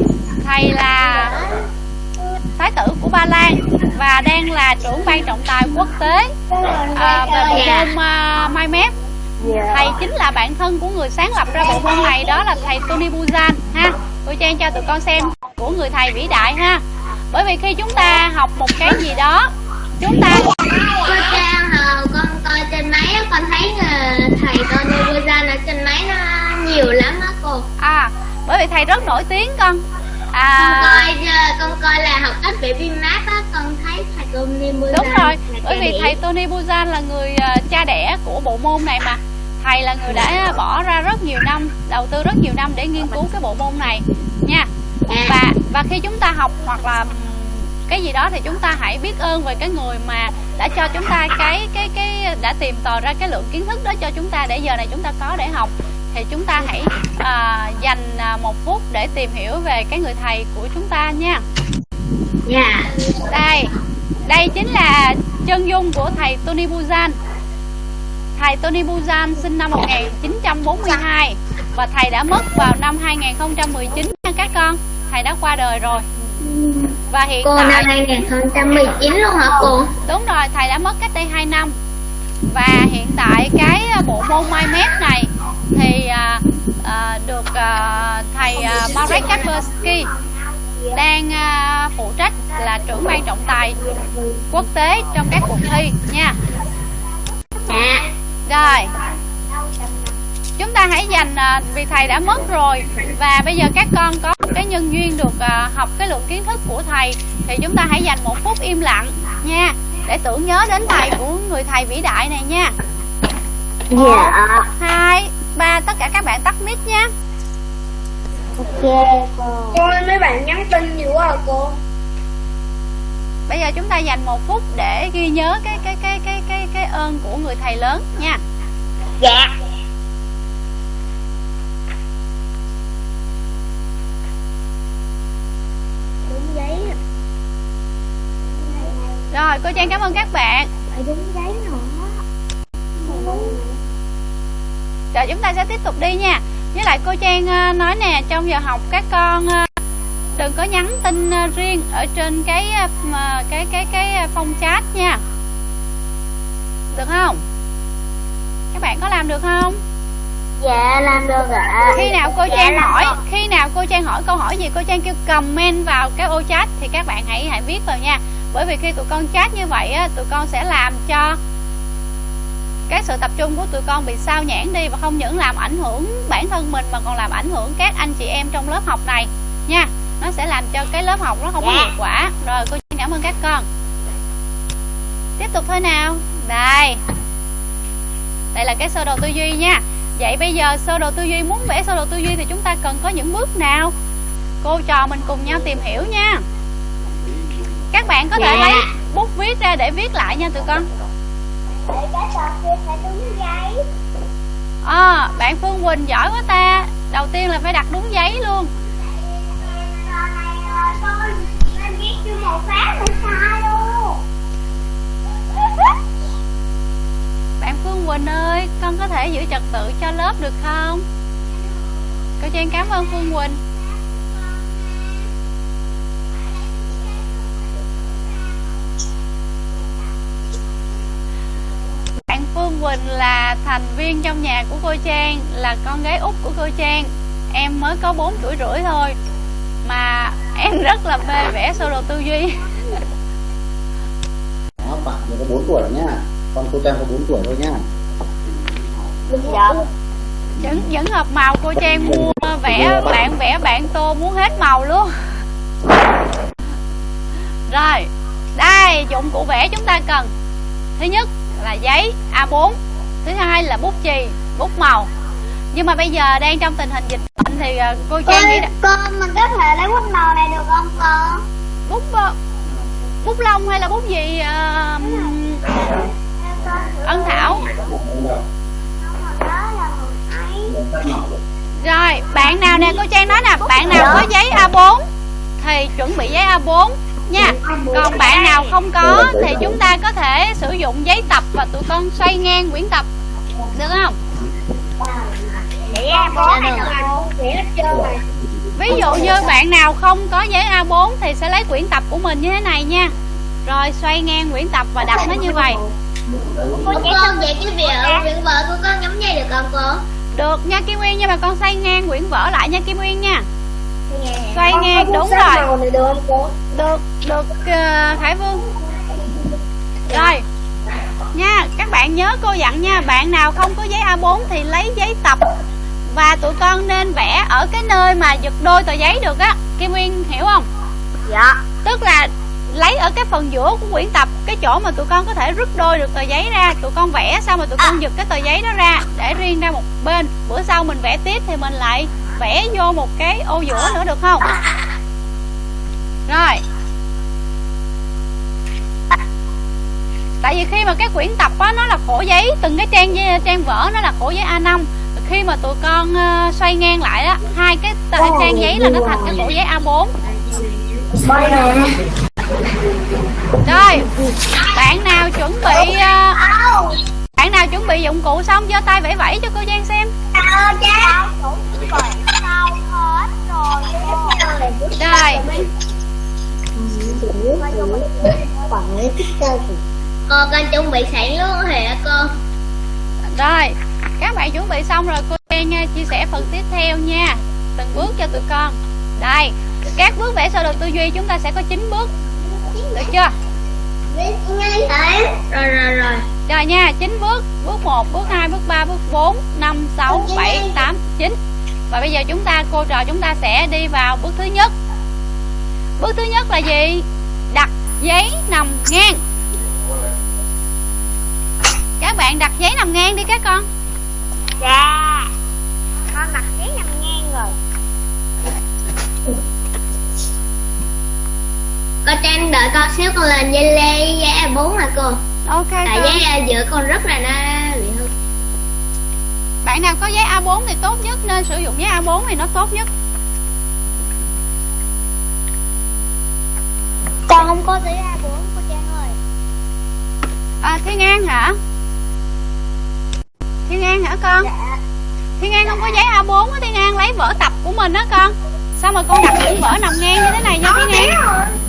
thầy là thái tử của Ba Lan và đang là trưởng ban trọng tài quốc tế. À, về bộ môn uh, Mai Mép. Thầy chính là bạn thân của người sáng lập ra bộ môn này đó là thầy Tony Buzan ha. Cô Trang cho tụi con xem của người thầy vĩ đại ha. Bởi vì khi chúng ta học một cái gì đó chúng ta con coi trên máy con thấy thầy Tony Buzan ở trên nhiều lắm á cô. à bởi vì thầy rất nổi tiếng con Con à coi ờ, con coi là học cách vẽ phim mát á, con thấy thầy Tony Buzan. đúng rồi bởi vì thầy. Tony Buzan là người à, cha đẻ của bộ môn này mà thầy là người đã bỏ ra rất nhiều năm đầu tư rất nhiều năm để nghiên cứu cái bộ môn này nha và và khi chúng ta học hoặc là cái gì đó thì chúng ta hãy biết ơn về cái người mà đã cho chúng ta cái cái cái đã tìm tòi ra cái lượng kiến thức đó cho chúng ta để giờ này chúng ta có để học thì chúng ta hãy à, dành à, một phút để tìm hiểu về cái người thầy của chúng ta nha. Dạ. đây đây chính là chân dung của thầy Tony Buzan. Thầy Tony Buzan sinh năm 1942 và thầy đã mất vào năm 2019 nha các con. Thầy đã qua đời rồi. Và hiện Cô năm tại 2019 luôn hả cô? đúng rồi thầy đã mất cách đây 2 năm. Và hiện tại cái à, bộ môn mai mép này thì à, à, được à, thầy à, Marek Kaspersky đang à, phụ trách là trưởng ban trọng tài quốc tế trong các cuộc thi nha Dạ. rồi chúng ta hãy dành à, vì thầy đã mất rồi và bây giờ các con có cái nhân duyên được à, học cái lượng kiến thức của thầy thì chúng ta hãy dành một phút im lặng nha để tưởng nhớ đến thầy của người thầy vĩ đại này nha Dạ. hai ba tất cả các bạn tắt mic nha Ok cô. Cô ơi mấy bạn nhắn tin nhiều quá à cô bây giờ chúng ta dành một phút để ghi nhớ cái cái cái cái cái cái ơn của người thầy lớn nha Dạ. Đúng giấy à. rồi cô trang cảm ơn các bạn Phải đúng giấy nữa. Rồi chúng ta sẽ tiếp tục đi nha Với lại cô Trang ờ, nói nè Trong giờ học các con ờ, Đừng có nhắn tin ờ, riêng Ở trên cái cái cái cái phong chat nha Được không? Các bạn có làm được không? Dạ làm được ạ. Khi nào cô Dạ, Trang hỏi được. Khi nào cô Trang hỏi câu hỏi gì Cô Trang kêu comment vào cái ô chat Thì các bạn hãy hãy viết vào nha Bởi vì khi tụi con chat như vậy á, Tụi con sẽ làm cho cái sự tập trung của tụi con bị sao nhãn đi và không những làm ảnh hưởng bản thân mình mà còn làm ảnh hưởng các anh chị em trong lớp học này. Nha nó sẽ làm cho cái lớp học nó không có hiệu quả. Rồi cô cảm ơn các con. Tiếp tục thôi nào. Đây. Đây là cái sơ đồ tư duy nha. Vậy bây giờ sơ đồ tư duy muốn vẽ sơ đồ tư duy thì chúng ta cần có những bước nào? Cô trò mình cùng nhau tìm hiểu nha. Các bạn có thể Dạ. lấy bút viết ra để viết lại nha tụi con Để cái trò kia phải đúng giấy. À, bạn Phương Quỳnh giỏi quá ta Đầu tiên là phải đặt đúng giấy luôn sai luôn. Bạn Phương Quỳnh ơi Con có thể giữ trật tự cho lớp được không Cô Trang cảm ơn Phương Quỳnh Bạn Phương Quỳnh là thành viên trong nhà của cô Trang Là con gái út của cô Trang. Em mới có 4 tuổi rưỡi thôi Mà em rất là mê vẽ sơ đồ tư duy. Đó, bạn mới có 4 tuổi nhá Con cô Trang có 4 tuổi thôi nhá Dạ. vẫn vẫn hợp màu cô trang mua vẽ bạn vẽ bạn tô muốn hết màu luôn. Rồi đây dụng cụ vẽ chúng ta cần. Thứ nhất là giấy A4 thứ hai là bút chì bút màu. Nhưng mà bây giờ đang trong tình hình dịch bệnh thì ờ, cô trang nghĩ Ôi, là con mình có thể lấy bút màu này được không con? bút bút lông hay là bút gì ờ, ân thảo? Rồi, bạn nào nè, cô Trang nói nè, bạn nào có giấy A4 thì chuẩn bị giấy A4 nha. Còn bạn nào không có thì chúng ta có thể sử dụng giấy tập và tụi con xoay ngang quyển tập. Được không? Rồi Ví dụ như bạn nào không có giấy A4 thì sẽ lấy quyển tập của mình như thế này nha. Rồi xoay ngang quyển tập và đặt nó như vậy. Cô con vậy cái việc ở quyển vợ của con nhắm dây được không cô? Được nha Kim Uyên nhưng mà con xoay ngang quyển vở lại nha Kim Uyên nha. Xoay ngang đúng rồi. này được không? Được, được uh, Khải Vương. Rồi. Nha, các bạn nhớ cô dặn nha, bạn nào không có giấy A4 thì lấy giấy tập và tụi con nên vẽ ở cái nơi mà giật đôi tờ giấy được á. Kim Uyên hiểu không? Dạ Tức là lấy ở cái phần giữa của quyển tập cái chỗ mà tụi con có thể rút đôi được tờ giấy ra tụi con vẽ xong rồi tụi con giật cái tờ giấy đó ra để riêng ra một bên bữa sau mình vẽ tiếp thì mình lại vẽ vô một cái ô giữa nữa được không? Rồi. Tại vì khi mà cái quyển tập á nó là khổ giấy từng cái trang trang vở nó là khổ giấy A5 khi mà tụi con uh, xoay ngang lại á hai cái trang giấy là nó thành cái khổ giấy A4 Rồi. Bạn nào chuẩn bị uh, bạn nào chuẩn bị dụng cụ xong giơ tay vẫy vẫy cho cô Giang xem. Rồi. Cô con chuẩn bị sẵn luôn hả cô? Rồi. Các bạn chuẩn bị xong rồi cô Giang chia sẻ phần tiếp theo nha. Từng bước cho tụi con. Đây. Các bước vẽ sơ đồ tư duy chúng ta sẽ có 9 bước. Được chưa? Rồi rồi rồi. Rồi nha 9 bước Bước 1, bước 2, bước 3, bước 4 5, 6, 7, 8, 9 Và bây giờ chúng ta Cô trò chúng ta sẽ đi vào bước thứ nhất. Bước thứ nhất là gì? Đặt giấy nằm ngang. Các bạn đặt giấy nằm ngang đi các con. Dạ. Con đặt giấy nằm ngang rồi. Cô Trang đợi con xíu con lên dây lê giấy A4 hả cô? Ok Tại con. giấy A giữa con rất là nó bị hư Bạn nào có giấy A4 thì tốt nhất Nên sử dụng giấy A4 thì nó tốt nhất. Con không có giấy A4 cô Trang ơi. À, Thiên An hả? Thiên An hả con? Dạ. Thiên An không có giấy A4 á Thiên An lấy vở tập của mình á con. Sao mà con đặt những vở nằm ngang như thế này nha Thiên An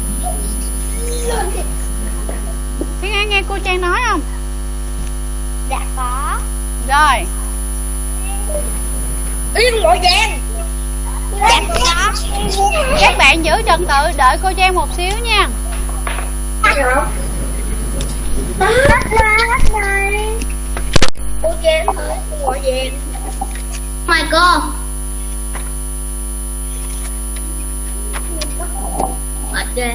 Thiên An nghe cô Trang nói không? Dạ có. Rồi. Yên mọi Giang Dạ Các bạn giữ trật tự đợi cô Trang một xíu nha. Hết ra hết rồi Cô gọi Giang Mời cô. Mệt ghê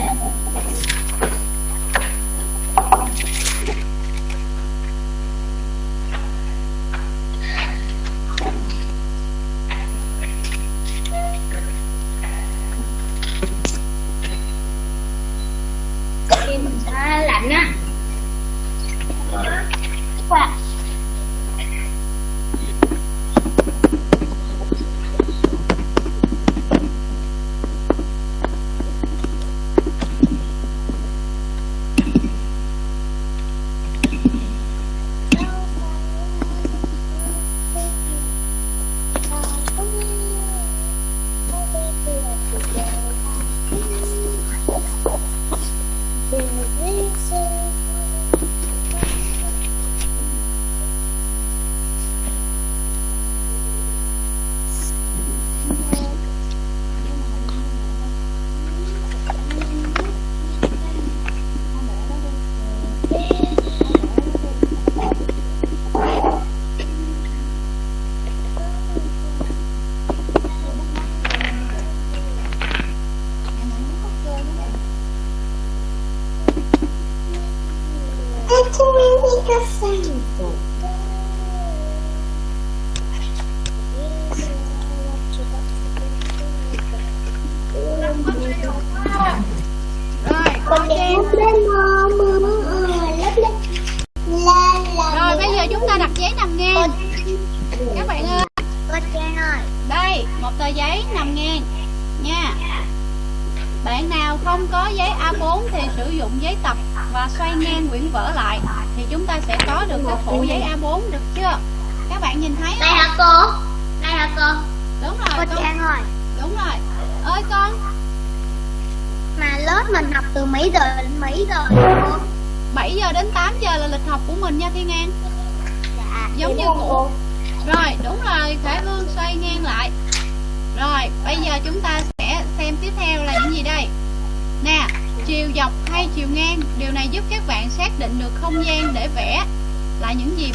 Rồi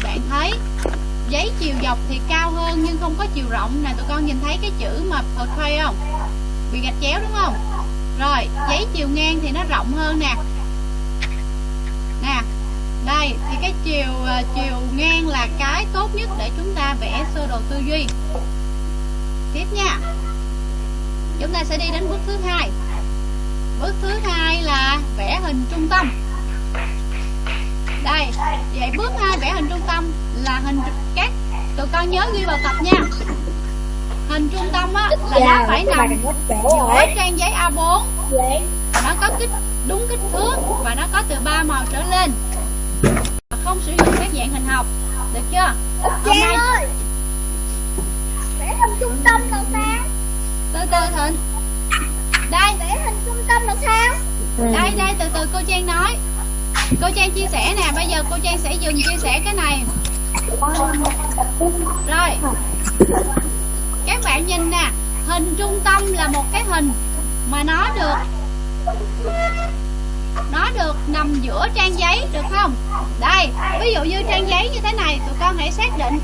bạn thấy. Giấy chiều dọc thì cao hơn nhưng không có chiều rộng. Nè, tụi con nhìn thấy cái chữ mà portray không? Bị gạch chéo đúng không? Rồi, giấy chiều ngang thì nó rộng hơn nè. Nè, đây, thì cái chiều ờ, chiều ngang là cái tốt nhất để chúng ta vẽ sơ đồ tư duy. Tiếp nha. Chúng ta sẽ đi đến bước thứ hai. Bước thứ hai là vẽ hình trung tâm đây. Vậy bước hai vẽ hình trung tâm là hình các tụi con nhớ ghi vào tập nha. Hình trung tâm á là nó phải nằm giữa trang giấy A4 nó có kích đúng kích thước và nó có từ ba màu trở lên. Không sử dụng các dạng hình học. Được chưa? Hôm nay ơi! Vẽ hình trung tâm là sao? từ từ thịnh. Đây. Vẽ hình trung tâm là sao? đây đây từ từ cô trang nói cô trang chia sẻ nè, bây giờ cô trang sẽ dừng chia sẻ cái này. Rồi. Các bạn nhìn nè, hình trung tâm là một cái hình mà nó được nó được nằm giữa trang giấy, được không? Đây, ví dụ như trang giấy như thế này, tụi con hãy xác định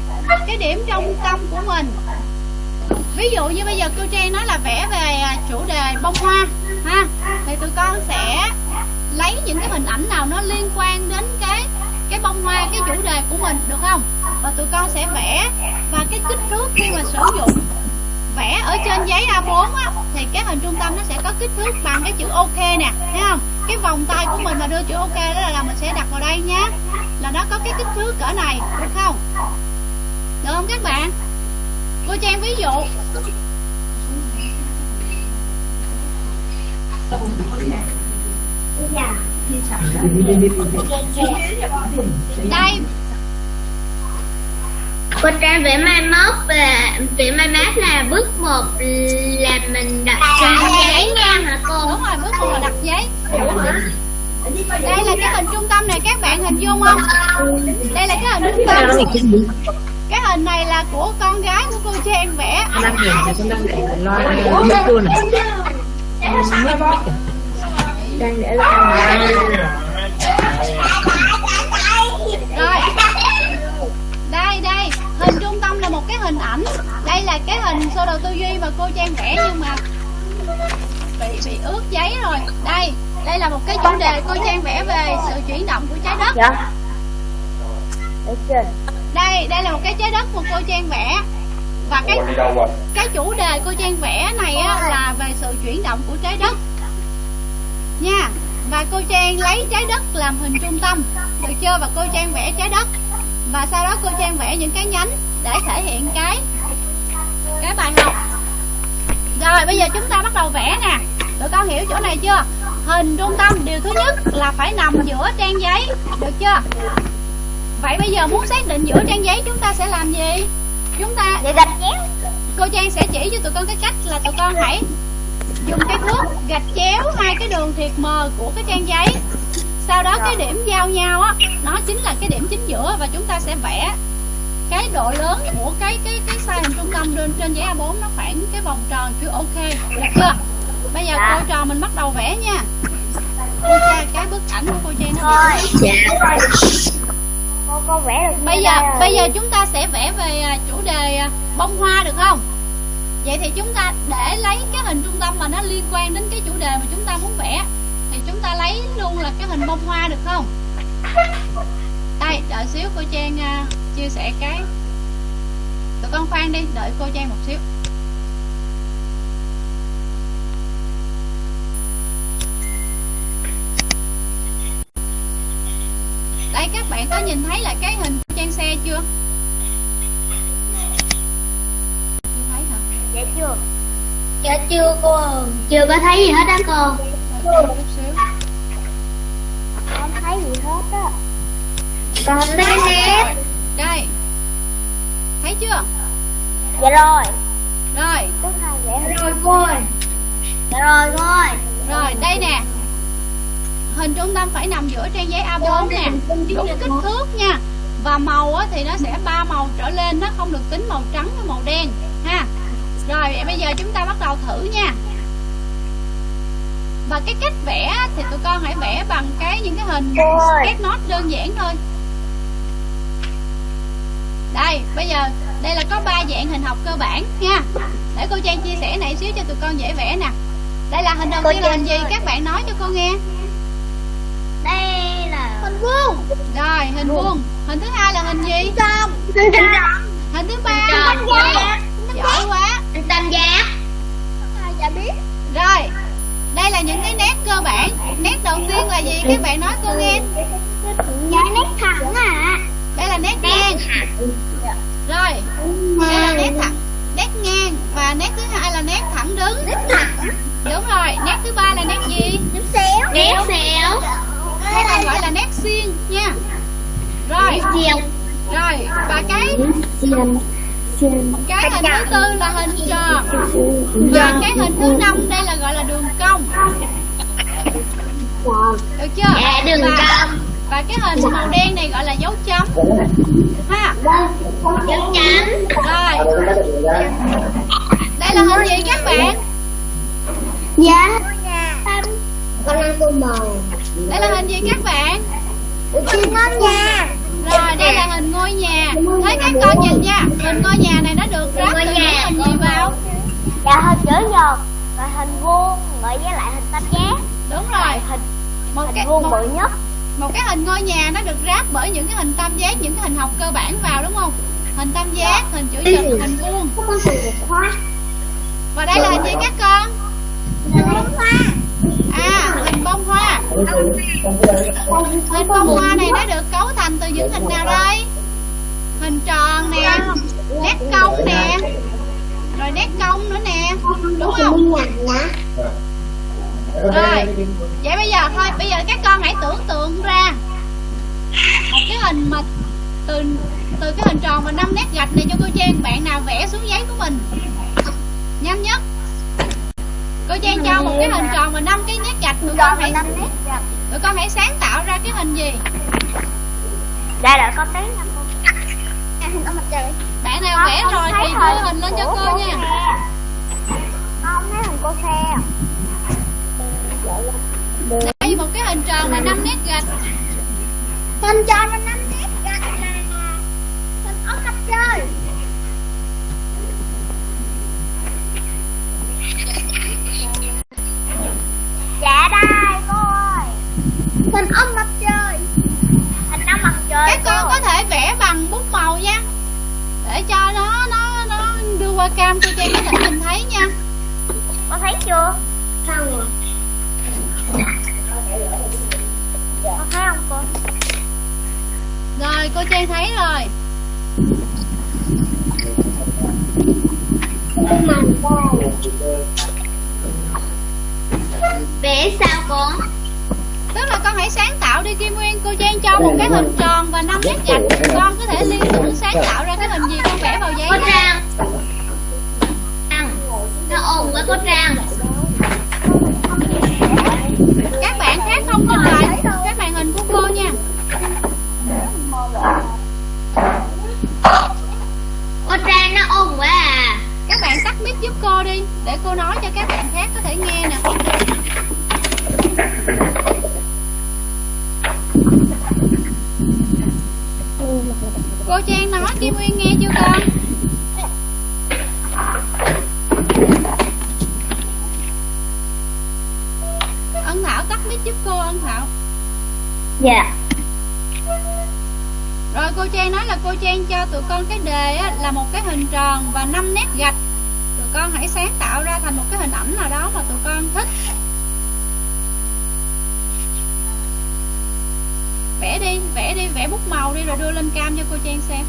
cái điểm trung tâm của mình. Ví dụ như bây giờ cô trang nói là vẽ về à, chủ đề bông hoa, ha? Thì tụi con sẽ lấy những cái hình ảnh nào nó liên quan đến cái cái bông hoa cái chủ đề của mình được không? Và tụi con sẽ vẽ và cái kích thước khi mà sử dụng. Vẽ ở trên giấy A4 á, thì cái hình trung tâm nó sẽ có kích thước bằng cái chữ OK nè thấy không? Cái vòng tay của mình mà đưa chữ OK đó là, là mình sẽ đặt vào đây nhé. Là nó có cái kích thước cỡ này được không? Được không các bạn? Cô trang ví dụ đây Cô Trang vẽ mai mốt và vẽ mai mát là bước 1 là mình đặt giấy nha hả cô? đúng rồi bước một là đặt giấy đây là cái hình trung tâm này các bạn hình dung không đây là cái hình trung tâm cái hình này là của con gái của cô trang vẽ rồi. Đây đây. Hình trung tâm là một cái hình ảnh. Đây là cái hình sơ đồ tư duy mà cô trang vẽ nhưng mà bị bị ướt giấy rồi. Đây đây là một cái chủ đề cô trang vẽ về sự chuyển động của trái đất. Đây đây là một cái trái đất mà cô trang vẽ. Và cái cái chủ đề cô trang vẽ này á, là về sự chuyển động của trái đất nha. Và cô trang lấy trái đất làm hình trung tâm. Được chưa? Và cô trang vẽ trái đất. Và sau đó cô trang vẽ những cái nhánh để thể hiện cái cái bài học. Rồi bây giờ chúng ta bắt đầu vẽ nè. Tụi con hiểu chỗ này chưa? Hình trung tâm điều thứ nhất là phải nằm giữa trang giấy. Được chưa? Vậy bây giờ muốn xác định giữa trang giấy chúng ta sẽ làm gì? Chúng ta Để gạch chéo. Cô trang sẽ chỉ cho tụi con cái cách là tụi con hãy dùng cái thước gạch chéo hai cái đường thiệt mờ của cái trang giấy. Sau đó cái điểm giao nhau á nó chính là cái điểm chính giữa và chúng ta sẽ vẽ cái độ lớn của cái cái cái size hình trung tâm trên trên giấy A4 nó khoảng cái vòng tròn chữ OK được chưa? Bây giờ cô trò mình bắt đầu vẽ nha. Cô tra cái bức ảnh của cô trang nó bị Cô cô vẽ được bây giờ bây giờ chúng ta sẽ vẽ về à, chủ đề à, bông hoa được không vậy thì chúng ta để lấy cái hình trung tâm mà nó liên quan đến cái chủ đề mà chúng ta muốn vẽ. Thì chúng ta lấy luôn là cái hình bông hoa được không? Đây đợi xíu cô trang uh, chia sẻ cái. Tụi con khoan đi đợi cô trang một xíu. Đây các bạn có nhìn thấy là cái hình của trang xe chưa chưa thấy hả Dạ chưa? Dạ chưa cô Chưa có thấy gì hết á cô. Chút xíu. Không thấy gì hết á. Con không thấy nét đây. Thấy chưa? Dạ rồi. Rồi. Vậy Rồi cô ơi. Dạ rồi cô ơi. Rồi đây nè. Hình trung tâm phải nằm giữa trang giấy A4 nè. đúng kích thước nha. Và màu á, thì nó sẽ ba màu trở lên. Nó không được tính màu trắng với màu đen. Ha rồi vậy bây giờ chúng ta bắt đầu thử nha. Và cái cách vẽ thì tụi con hãy vẽ bằng cái những cái hình sketch note đơn giản thôi. Đây bây giờ đây là có ba dạng hình học cơ bản nha. Để cô Trang chia sẻ này xíu cho tụi con dễ vẽ nè. Đây là hình đầu tiên là hình gì? các bạn nói cho cô nghe. Đây là Hình vuông. Rồi hình vuông. hình thứ hai là hình gì? Xong Hình tròn. Hình thứ ba Hình tròn. giỏi quá Hình tam giác Ai chả biết. Rồi đây là những cái nét cơ bản. Nét đầu tiên là gì? Các bạn nói cô nghe. Dạ nét thẳng à đây là nét ngang. Rồi đây là nét thẳng. Nét ngang và nét thứ hai là nét thẳng đứng. Nét thẳng. Đúng rồi nét thứ ba là nét gì? Nét xéo. Nét xẻo hay còn gọi là nét xiên nha. Rồi. Rồi và cái cái hình thứ tư là hình tròn. Và cái hình thứ năm đây là gọi là đường cong. Được chưa? Dạ đường và, cong. và cái hình màu đen này gọi là dấu chấm. Ha. Dấu chấm. Rồi. Đây là hình gì các bạn? Dạ. Con ăn tô màu đây là hình gì các bạn? Chim ngon nha rồi đây là hình ngôi nhà. Thấy các con nhìn nha. Hình ngôi nhà này nó được ráp từ những hình gì vào? Dạ hình chữ nhật Rồi hình vuông Rồi với lại hình tam giác. Đúng rồi. Hình một hình cái vuông bự nhất. một cái hình ngôi nhà nó được ráp bởi những cái hình tam giác những cái hình học cơ bản vào đúng không? Hình tam giác hình chữ nhật hình vuông. Và đây là hình gì các con bông hoa à hình bông hoa hình bông hoa này nó được cấu thành từ những hình nào đây hình tròn nè nét cong nè rồi nét cong nữa nè đúng không rồi vậy bây giờ thôi bây giờ các con hãy tưởng tượng ra một cái hình mà từ từ cái hình tròn và năm nét gạch này cho cô Trang bạn nào vẽ xuống giấy của mình nhanh nhất cô Trang cho một cái hình tròn và năm cái nét gạch tụi con hãy tụi con hãy sáng tạo ra cái hình gì? Dạ con tí nha cô. Hình mặt trời. Bạn nào vẽ rồi thì đưa hình lên cho cô nha. Không thấy hình cô xe đây một cái hình tròn và năm nét gạch. Hình tròn và năm nét gạch là Hình ở mặt trời Hình ở mặt trời. Hình năm mặt trời các con có thể vẽ bằng bút màu nha. Để cho nó nó nó đưa qua cam cô Trang có thể nhìn thấy nha. Con thấy chưa? Sao rồi? Con thấy không cô? Rồi cô Trang thấy rồi. Vẽ sao cô tức là con hãy sáng tạo đi Kim Nguyên. Cô Trang cho một cái hình tròn và năm nét gạch con có thể liên tưởng sáng tạo ra cái hình gì con vẽ vào giấy nha. Trang. Trang. Nó ồn quá cô Trang. Các bạn khác không nhìn lại cái màn hình của cô nha. Cô Trang nó ồn quá à. Các bạn tắt mic giúp cô đi để cô nói cho các bạn khác có thể nghe nè cô Trang nói Kim Nguyên nghe chưa con? Ân Thảo tắt mic giúp cô Ân Thảo. Dạ. Rồi cô Trang nói là cô Trang cho tụi con cái đề á, là một cái hình tròn và 5 nét gạch. Tụi con hãy sáng tạo ra thành một cái hình ảnh nào đó mà tụi con thích Vẽ đi, vẽ đi, vẽ bút màu đi rồi đưa lên cam cho cô Trang xem.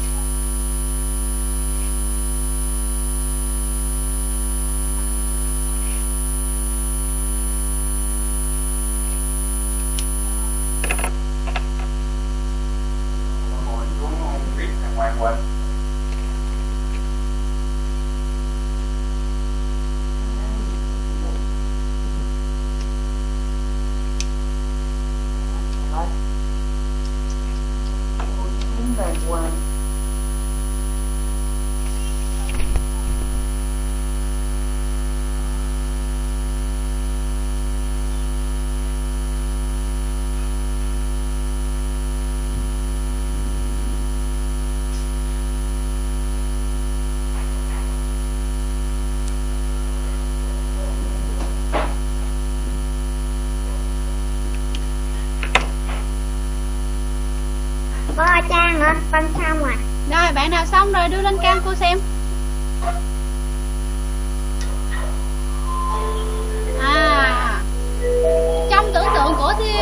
Nữa con xong rồi. Rồi bạn nào xong rồi đưa lên cam cô xem. À trong tưởng tượng của thi,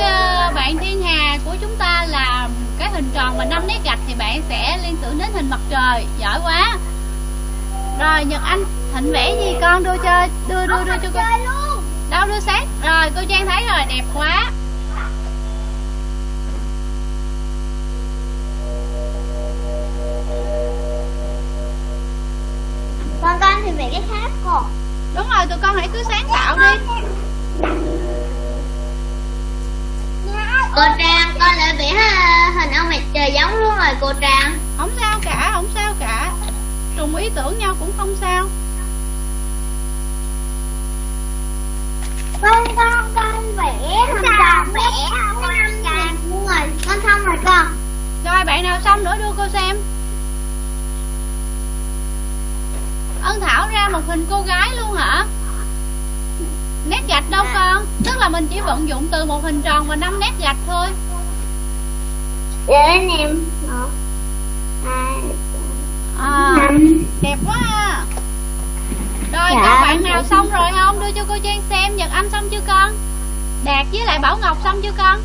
bạn thiên hà của chúng ta là cái hình tròn và năm nét gạch thì bạn sẽ liên tưởng đến hình mặt trời. Giỏi quá. Rồi nhật anh thịnh vẽ gì? Con đưa cho đưa đưa đưa cho con đâu đưa sát rồi cô trang thấy rồi đẹp quá cô trang con lại vẽ hình ông mặt trời giống luôn rồi cô trang. Không sao cả không sao cả. Trùng ý tưởng nhau cũng không sao. Con con con vẽ hình tròn vẽ không năm tròn luôn rồi. Con xong rồi con. Rồi bạn nào xong nữa đưa cô xem. Ân thảo ra một hình cô gái luôn hả nét gạch đâu con? Tức là mình chỉ vận dụng từ một hình tròn và năm nét gạch thôi. Anh em à, đẹp quá à. rồi Dạ. các bạn nào xong rồi không? Đưa cho cô trang xem nhật anh xong chưa con? Đạt với lại bảo ngọc xong chưa con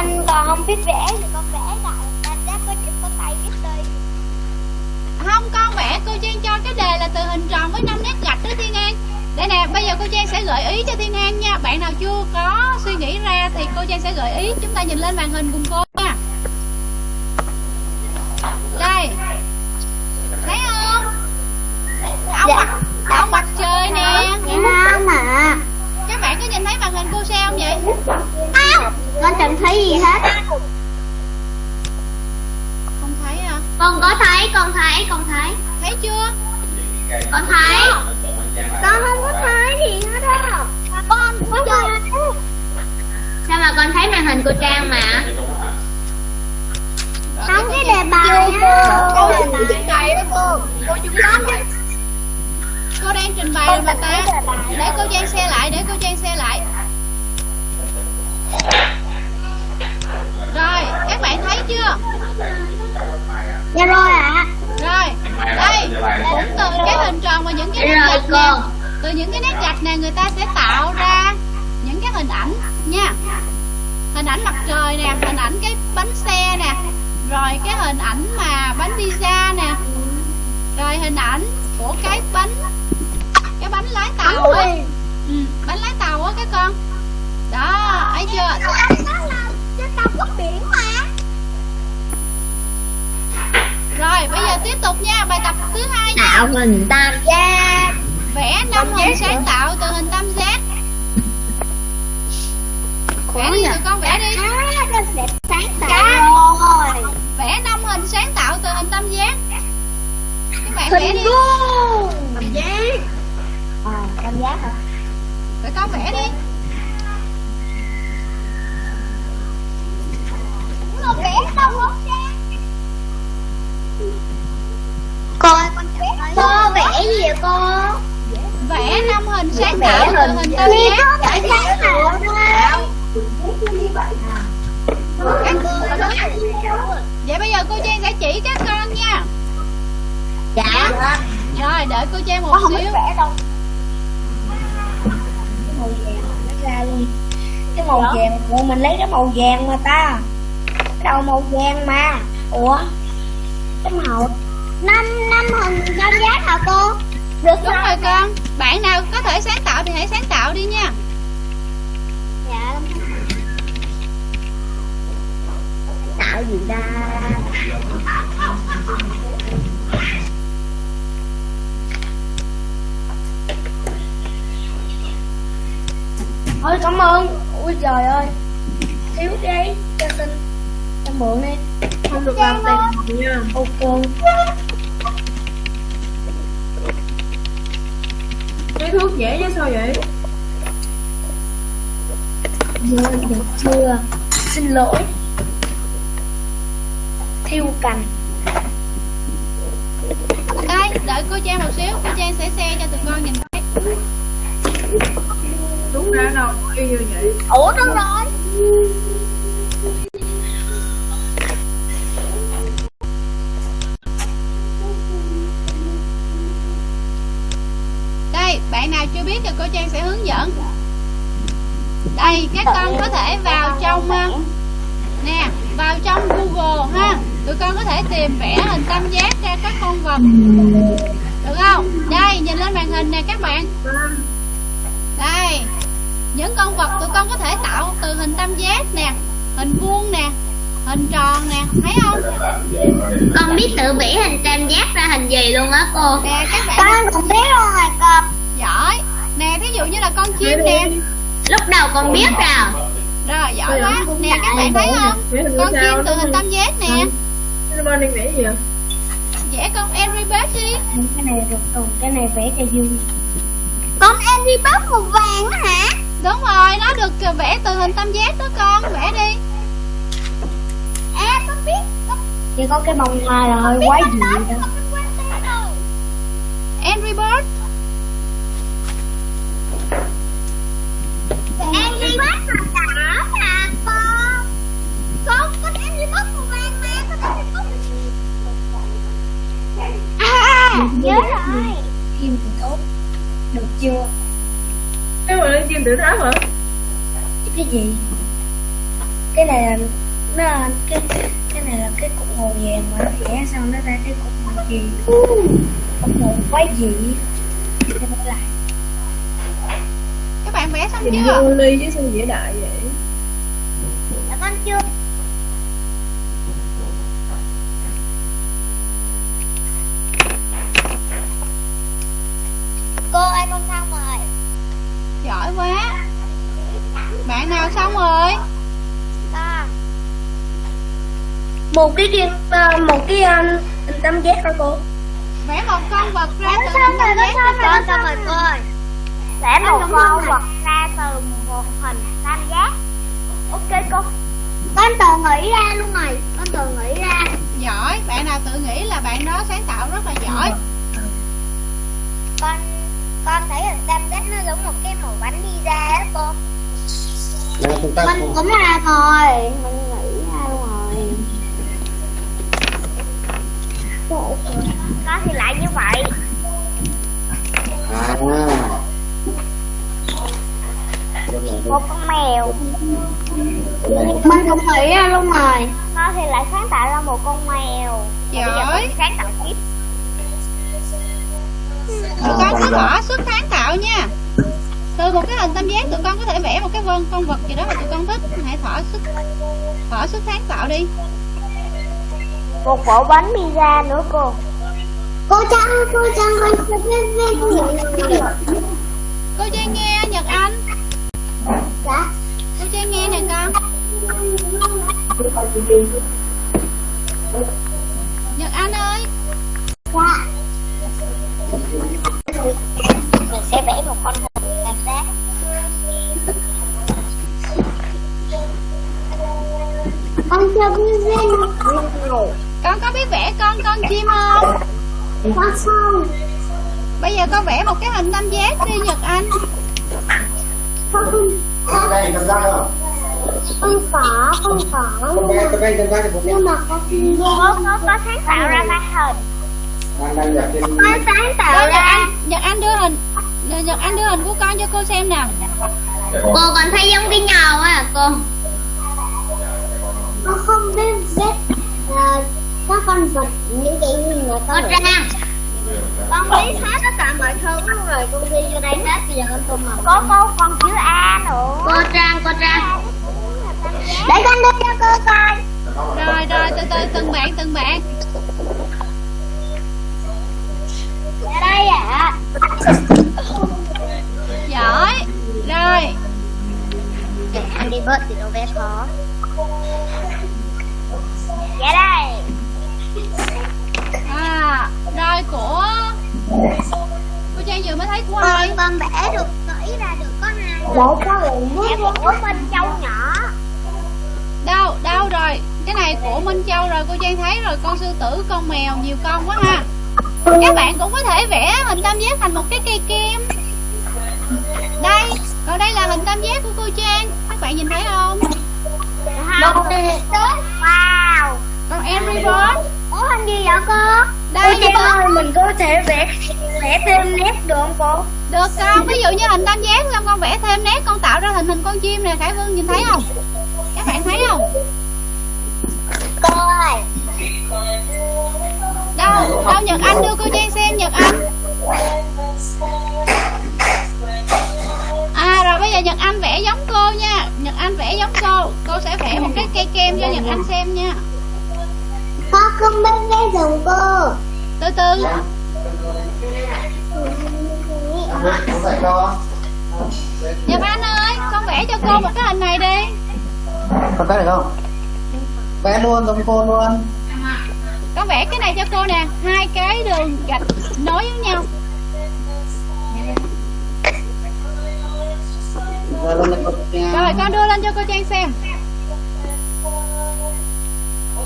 con còn không biết vẽ thì con vẽ lại. Ta chắc có chụp có tay biết đi. Không con vẽ. Cô Trang cho cái đề là từ hình tròn với năm nét gạch đó Thiên An. Đây nè bây giờ cô Trang sẽ gợi ý cho Thiên An nha. Bạn nào chưa có suy nghĩ ra thì cô Trang sẽ gợi ý. Chúng ta nhìn lên màn hình cùng cô nha. Đây. Thấy không? Ông Dạ. mặt, ông mặt trời nè. Không mà Các bạn có nhìn thấy màn hình cô sao không vậy con chẳng thấy gì hết. Không thấy à? Con có thấy con thấy con thấy. Thấy chưa? Con thấy. Con không có thấy gì hết á. Con có thấy. Sao mà con thấy màn hình của trang mà? Không cái đề bài á. Cô trình bày đó cô Cô chúng Cô đang trình bày mà ta. Để cô Trang xe lại Để cô Trang xe lại Rồi các bạn thấy chưa? Dạ rồi ạ. Rồi Đây Cũng từ cái hình tròn và những cái nét Rồi, gạch nè Từ những cái nét gạch này người ta sẽ tạo ra Những cái hình ảnh nha. Hình ảnh mặt trời nè Hình ảnh cái bánh xe nè Rồi cái hình ảnh mà bánh pizza nè Rồi hình ảnh của cái bánh Cái bánh lái tàu á. Ừ, Bánh lái tàu á các con. Đó, thấy chưa đâu có biển mà. Rồi bây giờ tiếp tục nha Bài tập thứ hai nha. Tạo hình tam giác. Vẽ năm hình sáng tạo từ hình tam giác. Vẽ đi tụi con vẽ đi. Sáng tạo rồi. Vẽ năm hình sáng tạo từ hình tam giác. Các bạn vẽ Hình đi. vuông. Tam giác. À, tam giác hả? Tụi con vẽ đi Nó vẽ đâu không Cô ơi, con vẽ Cô vẽ gì vậy cô? Vẽ năm hình sáng tạo từ hình tam giác vẽ sáng tạo Vậy bây giờ cô Trang sẽ chỉ các con nha. Dạ. Rồi đợi cô Trang một Con không xíu. vẽ đâu. Màu vàng nó ra luôn Cái màu vàng Ủa mình lấy cái màu vàng mà ta đầu màu vàng mà. Ủa? Cái màu Năm năm hình tam giác hả cô? Được Đúng rồi. con. Bạn nào có thể sáng tạo thì hãy sáng tạo đi nha. Dạ. Tạo gì ta? Thôi cảm ơn. Ui trời ơi. Thiếu giấy cho xin Cho mượn đi. Không được làm tiền nha. Ok. Cái thuốc dễ chứ sao vậy? Chưa được chưa? Xin lỗi. Thiêu cành. Đây đợi cô Trang một xíu. Cô Trang sẽ xe cho tụi con nhìn thấy. Đúng ra đâu y như vậy. Ủa đâu rồi biết thì cô Trang sẽ hướng dẫn. Đây các con có thể vào trong ờ, Nè vào trong Google ha. Tụi con có thể tìm vẽ hình tam giác ra các con vật Được không? Đây nhìn lên màn hình nè các bạn. Đây Những con vật tụi con có thể tạo từ hình tam giác nè Hình vuông nè Hình tròn nè Thấy không? Con biết tự vẽ hình tam giác ra hình gì luôn á cô? Nè các bạn Con cũng biết luôn rồi con. Giỏi Nè thí dụ như là con chim nè. Lúc đầu con biết rồi Rồi giỏi quá. Nè các bạn thấy không? Con chim từ hình tam giác nè. Đang vẽ gì vậy? Vẽ con Angry Bird đi. Cái này được. Còn cái này vẽ cho vui. Con Angry Bird màu vàng đó hả? Đúng rồi nó được vẽ từ hình tam giác đó con. Vẽ đi. À con biết. Con Chỉ có cái bông hoa hơi quái dị đó Nhớ rồi. Kim thì tốt. Được chưa? Cái mà lên kim tự tháp hả? cái gì? Cái này là nó là cái cái này là cái cục màu vàng mà nó vẽ xong nó ra cái cục màu gì? Cục màu quái dị Để nó lại. Các bạn vẽ xong chưa? vô ly chứ sao vẽ đại vậy? dạ con chưa cô ơi con xong rồi Giỏi quá Bạn nào xong rồi? Con một cái kim ờ, một cái um, tam giác hả cô. Vẽ một con vật ra từ xong hình rồi tam con giác con rồi cô ơi vẽ một con vật ra từ một hình tam giác ok cô. Con tự nghĩ ra luôn rồi. Con tự nghĩ ra. Giỏi. Bạn nào tự nghĩ là bạn đó sáng tạo rất là giỏi. Con con thấy hình tam giác nó giống một cái màu bánh đi ra á cô. Là chúng ta mình cũng ra thôi mình nghĩ ra luôn rồi con thì lại như vậy. À. Một con mèo. Mình cũng nghĩ ra luôn rồi. Con thì lại sáng tạo ra một con mèo. Giỏi sáng tạo tiếp Tụi con cứ bỏ sức sáng tạo nha. Từ một cái hình tam giác tụi con có thể vẽ một cái vân con vật gì đó mà tụi con thích. Hãy thỏa sức thỏa sức sáng tạo đi. Một bộ bánh pizza nữa cô. Cô Trăng cô Trăng con sẽ viết viết cô Trang nghe Nhật Anh. Dạ. Cô Trang nghe nè con. Nhật Anh ơi con chim không? Con không bây giờ con vẽ một cái hình tam giác đi Nhật Anh. Con không? Đây không con có con có nhưng mà con có có có sáng tạo ra cái hình. Con sáng tạo ra. Anh Nhật Anh đưa hình Nhật Anh đưa hình của con cho cô xem nè cô còn thấy giống cái nhau á cô. Con không biết vẽ uh, các con vật những cái gì mà con trang con biết hết tất cả mọi thứ luôn rồi con ghi vô đây hết bây giờ con tô màu có cô con chữ A nữa. Cô trang cô trang để con đưa cho cô coi. Rồi rồi từ từ từng bạn từng bạn. Ở đây ạ. Giỏi. Rồi. Anh đi bớt thì đâu vẽ khó. Dạ đây à rồi của cô Trang vừa mới thấy của ai con con vẽ được kỹ ra được có hai để có vẽ của Minh Châu nhỏ. Đâu đâu rồi. Cái này của Minh Châu rồi cô Trang thấy rồi. Con sư tử con mèo nhiều con quá ha. Các bạn cũng có thể vẽ hình tam giác thành một cái cây kem đây còn đây là hình tam giác của cô Trang. Các bạn nhìn thấy không? Wow. Còn Angry Bird Ủa hình gì vậy cô? đây Cô Trang ơi, mình có thể vẽ vẽ thêm nét được không cô? được con. Ví dụ như hình tam giác xong con vẽ thêm nét con tạo ra hình hình con chim nè. Khải Vương nhìn thấy không? Các bạn thấy không? Cô ơi đâu đâu Nhật Anh đưa cô Trang xem Nhật Anh. À rồi bây giờ Nhật Anh vẽ giống cô nha. Nhật Anh vẽ giống cô. Cô sẽ vẽ một cái cây kem cho Nhật Anh xem nha Con không biết vẽ dùng cô. Từ từ. Cho Nhật Anh ơi con vẽ cho cô một cái hình này đi. Con vẽ được không? Vẽ luôn giống cô luôn. Con vẽ cái này cho cô nè hai cái đường gạch nối với nhau. Con rồi con đưa lên cho cô Trang xem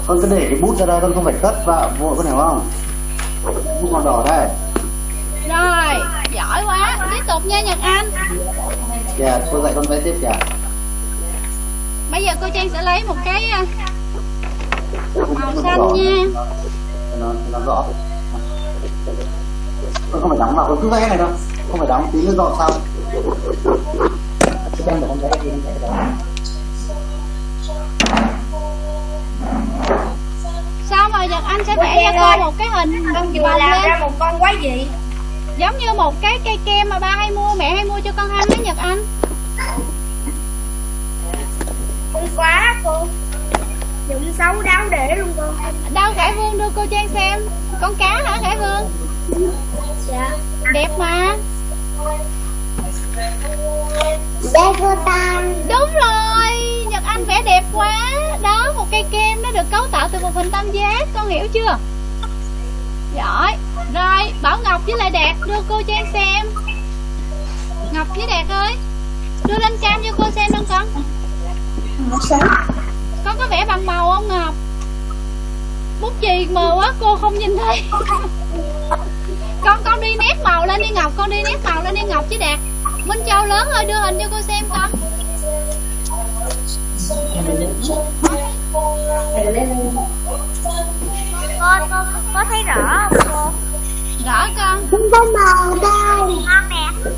Con cứ để cái bút ra đây con không phải cất vào vội con hiểu không? Bút màu đỏ đây. Rồi giỏi quá. Tiếp tục nha Nhật Anh. Dạ, cô dạy con vẽ tiếp kìa. Bây giờ cô Trang sẽ lấy một cái à, màu xanh nha. Nó, nó rõ. Con không phải đóng vào, con cứ vẽ này thôi. Không phải đóng, tí nữa dọn sau Cái đem để con vẽ đi, con vẽ đó xong rồi Nhật Anh sẽ vẽ cho cô một cái hình Con vừa làm lên. ra một con quái dị giống như một cái cây kem mà ba hay mua mẹ hay mua cho con ăn đấy Nhật Anh. Không quá cô. Dụng xấu đáo để luôn cô. Đâu Khải Vương đưa cô Trang xem. Con cá hả Khải Vương? Dạ. Đẹp mà. Để cô ta đúng rồi hình vẽ đẹp quá. Đó, một cây kem nó được cấu tạo từ một hình tam giác, con hiểu chưa? Giỏi. Rồi, Bảo Ngọc với lại Đạt đưa cô Trang xem. Ngọc với Đạt ơi, đưa lên cam cho cô xem luôn con. Con có vẽ bằng màu không, Ngọc? Bút chì mờ quá, cô không nhìn thấy. Con con đi nét màu lên đi, Ngọc. Con đi nét màu lên đi, Ngọc với Đạt. Minh Châu lớn ơi, đưa hình cho cô xem con. Cô, cô, có thấy rõ không? Cô? rõ con. Không có màu Ngon nè.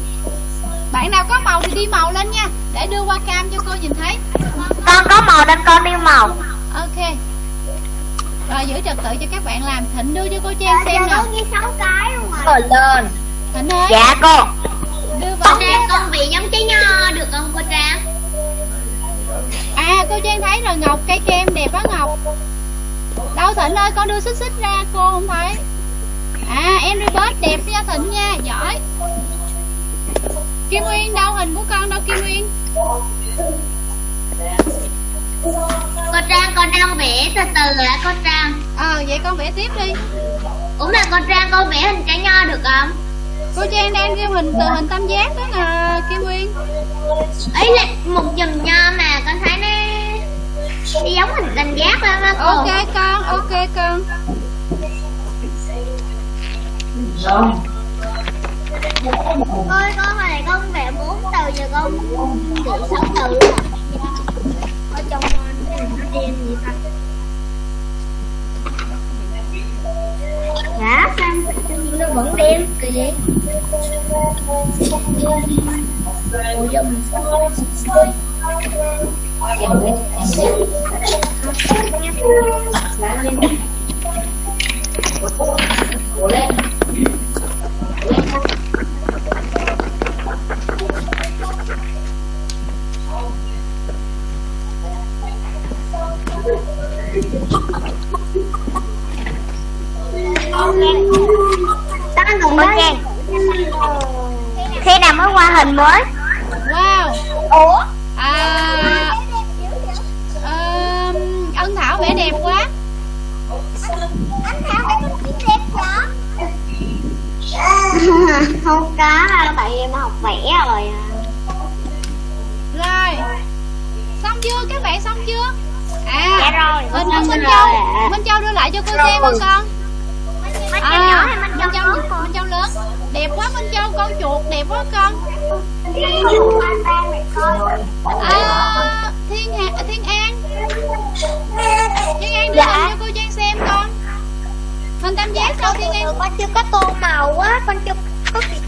Bạn nào có màu thì đi màu lên nha. Để đưa qua cam cho cô nhìn thấy. Con có màu nên con đi màu. Ok. Rồi giữ trật tự cho các bạn làm. Thịnh đưa cho cô trang xem Giờ nè có ghi 6 cái luôn rồi. Ờ lên. Thịnh ơi. Dạ cô. Đưa vào Con em con bị giống trái nho Ngọc cây kem đẹp quá Ngọc. Đâu Thịnh ơi con đưa xích xích ra cô không thấy. À em bớt đẹp nha Thịnh nha Giỏi. Kim Nguyên đâu hình của con đâu Kim Nguyên Cô Trang con đang vẽ từ từ hả cô Trang? Ờ vậy con vẽ tiếp đi. Ủa mà cô Trang con vẽ hình trái nho được không? Cô Trang đang ghi hình từ hình tam giác đó nè Kim Nguyên ấy là một chùm nho mà con thấy nó nó giống hình tam giác lắm á cô. Ok con ok con. Ôi con hồi này con vẽ bốn từ giờ con vẽ sáu từ ở trong nó đen gì ta. Dạ sao nó vẫn đen? Kỳ vậy? Ủa giờ mình sẽ Trang Khi nào mới qua hình mới? Wow. Ủa? À, vẽ đẹp quá. Anh Thảo phải con đẹp quá Không có tại em học vẽ rồi à. Rồi. Xong chưa? Các bạn xong chưa? À Dạ rồi, xong Minh rồi Châu ạ. Minh Châu đưa lại cho cô xem hả con? Minh Châu nhỏ hay Minh Châu Minh Châu, lớn con? Minh Châu lớn. Đẹp quá Minh Châu con chuột đẹp quá con. À, Thiên Hà, Thiên An Thiên An đưa Dạ. hình cho cô Trang xem con. Hình tam giác sao Thiên An con chưa có tô màu á con chưa có kịp